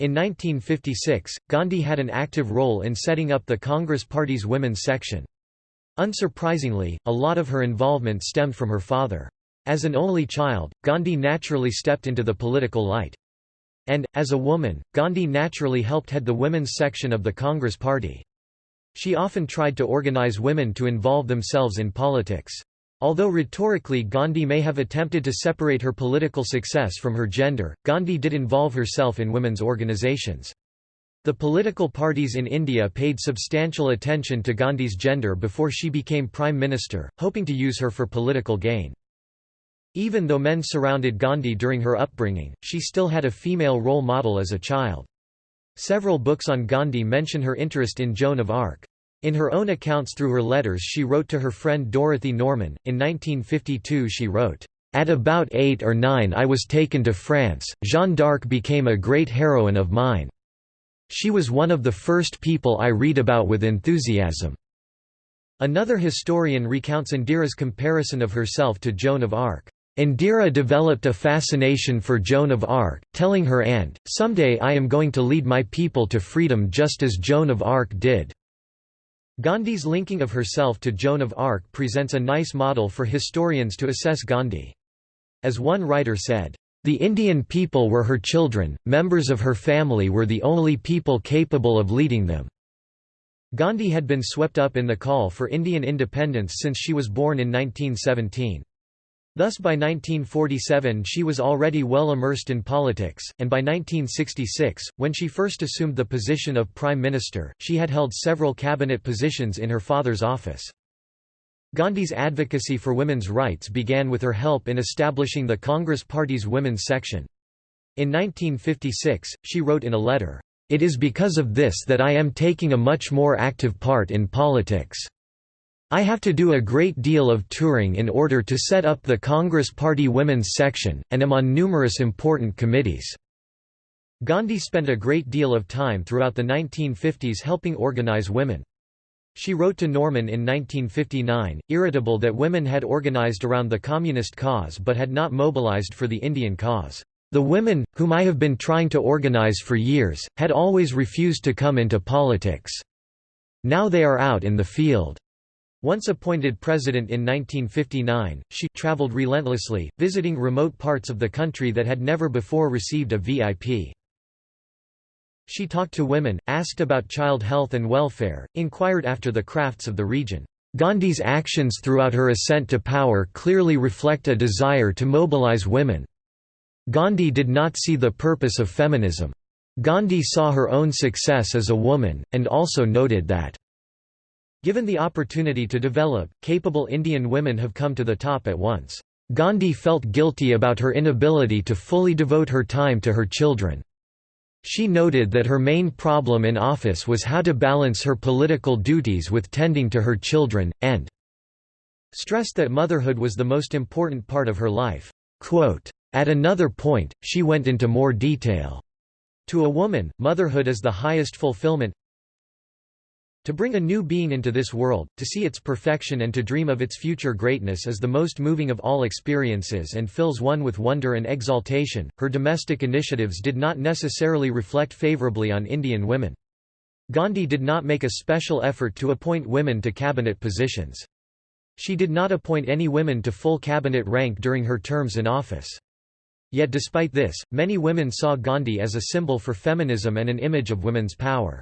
In 1956, Gandhi had an active role in setting up the Congress Party's women's section. Unsurprisingly, a lot of her involvement stemmed from her father. As an only child, Gandhi naturally stepped into the political light. And, as a woman, Gandhi naturally helped head the women's section of the Congress Party. She often tried to organize women to involve themselves in politics. Although rhetorically Gandhi may have attempted to separate her political success from her gender, Gandhi did involve herself in women's organizations. The political parties in India paid substantial attention to Gandhi's gender before she became prime minister, hoping to use her for political gain. Even though men surrounded Gandhi during her upbringing, she still had a female role model as a child. Several books on Gandhi mention her interest in Joan of Arc. In her own accounts through her letters she wrote to her friend Dorothy Norman, in 1952 she wrote, "...at about eight or nine I was taken to France, Jeanne d'Arc became a great heroine of mine. She was one of the first people I read about with enthusiasm." Another historian recounts Indira's comparison of herself to Joan of Arc. Indira developed a fascination for Joan of Arc, telling her aunt, someday I am going to lead my people to freedom just as Joan of Arc did. Gandhi's linking of herself to Joan of Arc presents a nice model for historians to assess Gandhi. As one writer said, "...the Indian people were her children, members of her family were the only people capable of leading them." Gandhi had been swept up in the call for Indian independence since she was born in 1917. Thus by 1947 she was already well immersed in politics, and by 1966, when she first assumed the position of Prime Minister, she had held several cabinet positions in her father's office. Gandhi's advocacy for women's rights began with her help in establishing the Congress Party's women's section. In 1956, she wrote in a letter, "...it is because of this that I am taking a much more active part in politics." I have to do a great deal of touring in order to set up the Congress Party Women's Section, and am on numerous important committees." Gandhi spent a great deal of time throughout the 1950s helping organize women. She wrote to Norman in 1959, irritable that women had organized around the communist cause but had not mobilized for the Indian cause. The women, whom I have been trying to organize for years, had always refused to come into politics. Now they are out in the field. Once appointed president in 1959, she traveled relentlessly, visiting remote parts of the country that had never before received a VIP. She talked to women, asked about child health and welfare, inquired after the crafts of the region. Gandhi's actions throughout her ascent to power clearly reflect a desire to mobilize women. Gandhi did not see the purpose of feminism. Gandhi saw her own success as a woman, and also noted that Given the opportunity to develop, capable Indian women have come to the top at once. Gandhi felt guilty about her inability to fully devote her time to her children. She noted that her main problem in office was how to balance her political duties with tending to her children, and stressed that motherhood was the most important part of her life. Quote, At another point, she went into more detail. To a woman, motherhood is the highest fulfillment, To bring a new being into this world, to see its perfection and to dream of its future greatness is the most moving of all experiences and fills one with wonder and exaltation. Her domestic initiatives did not necessarily reflect favorably on Indian women. Gandhi did not make a special effort to appoint women to cabinet positions. She did not appoint any women to full cabinet rank during her terms in office. Yet despite this, many women saw Gandhi as a symbol for feminism and an image of women's power.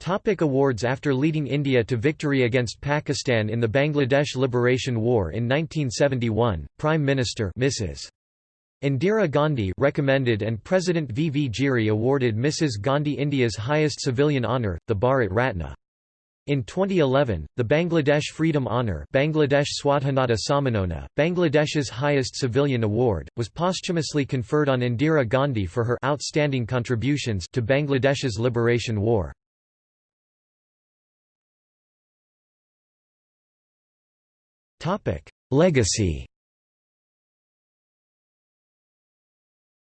Topic awards After leading India to victory against Pakistan in the Bangladesh Liberation War in 1971, Prime Minister Mrs. Indira Gandhi recommended and President V. V. Giri awarded Mrs. Gandhi India's highest civilian honour, the Bharat Ratna. In 2011, the Bangladesh Freedom Honour Bangladesh Swadhinata Sammanona, Bangladesh's highest civilian award, was posthumously conferred on Indira Gandhi for her outstanding contributions to Bangladesh's liberation war. Legacy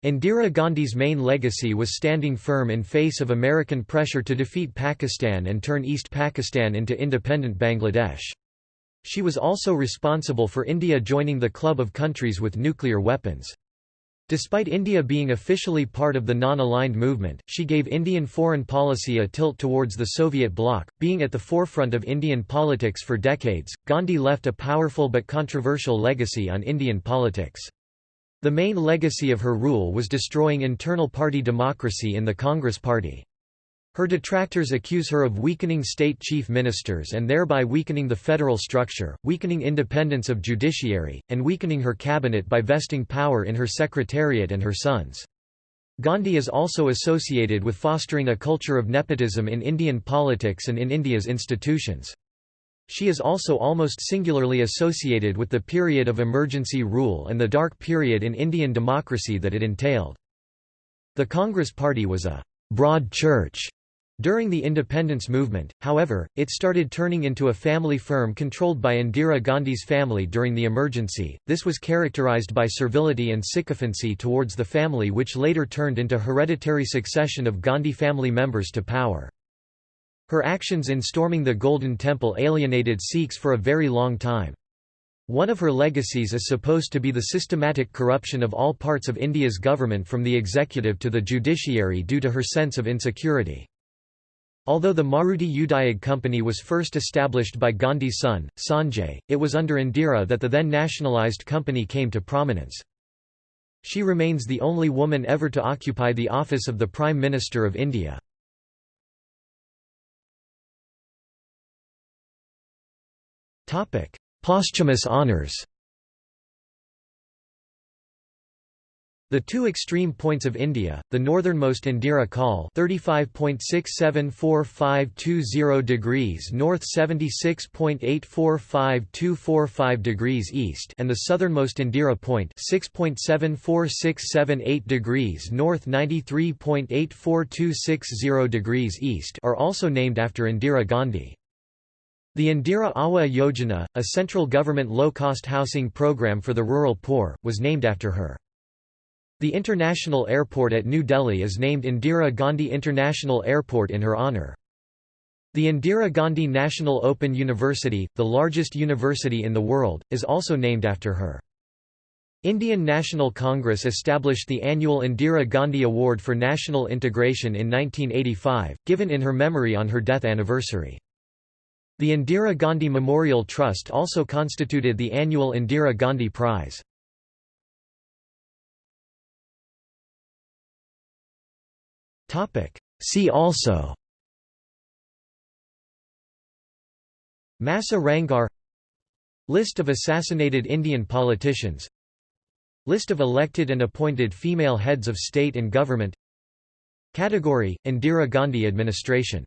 Indira Gandhi's main legacy was standing firm in face of American pressure to defeat Pakistan and turn East Pakistan into independent Bangladesh. She was also responsible for India joining the club of countries with nuclear weapons. Despite India being officially part of the non-aligned movement, she gave Indian foreign policy a tilt towards the Soviet bloc. Being at the forefront of Indian politics for decades, Gandhi left a powerful but controversial legacy on Indian politics. The main legacy of her rule was destroying internal party democracy in the Congress Party. Her detractors accuse her of weakening state chief ministers and thereby weakening the federal structure, weakening independence of judiciary, and weakening her cabinet by vesting power in her secretariat and her sons. Gandhi is also associated with fostering a culture of nepotism in Indian politics and in India's institutions. She is also almost singularly associated with the period of emergency rule and the dark period in Indian democracy that it entailed. The Congress Party was a broad church during the independence movement, however, it started turning into a family firm controlled by Indira Gandhi's family during the emergency. This was characterized by servility and sycophancy towards the family which later turned into hereditary succession of Gandhi family members to power. Her actions in storming the Golden Temple alienated Sikhs for a very long time. One of her legacies is supposed to be the systematic corruption of all parts of India's government from the executive to the judiciary due to her sense of insecurity. Although the Maruti Udyog Company was first established by Gandhi's son, Sanjay, it was under Indira that the then nationalised company came to prominence. She remains the only woman ever to occupy the office of the Prime Minister of India. Posthumous honours The two extreme points of India, the northernmost Indira Col 35.674520 degrees north 76.845245 degrees east and the southernmost Indira Point 6.74678 degrees north 93.84260 degrees east are also named after Indira Gandhi. The Indira Awas Yojana, a central government low-cost housing program for the rural poor, was named after her. The international airport at New Delhi is named Indira Gandhi International Airport in her honour. The Indira Gandhi National Open University, the largest university in the world, is also named after her. Indian National Congress established the annual Indira Gandhi Award for National Integration in 1985, given in her memory on her death anniversary. The Indira Gandhi Memorial Trust also constituted the annual Indira Gandhi Prize. See also Massa Ranghar List of assassinated Indian politicians List of elected and appointed female heads of state and government Category – Indira Gandhi administration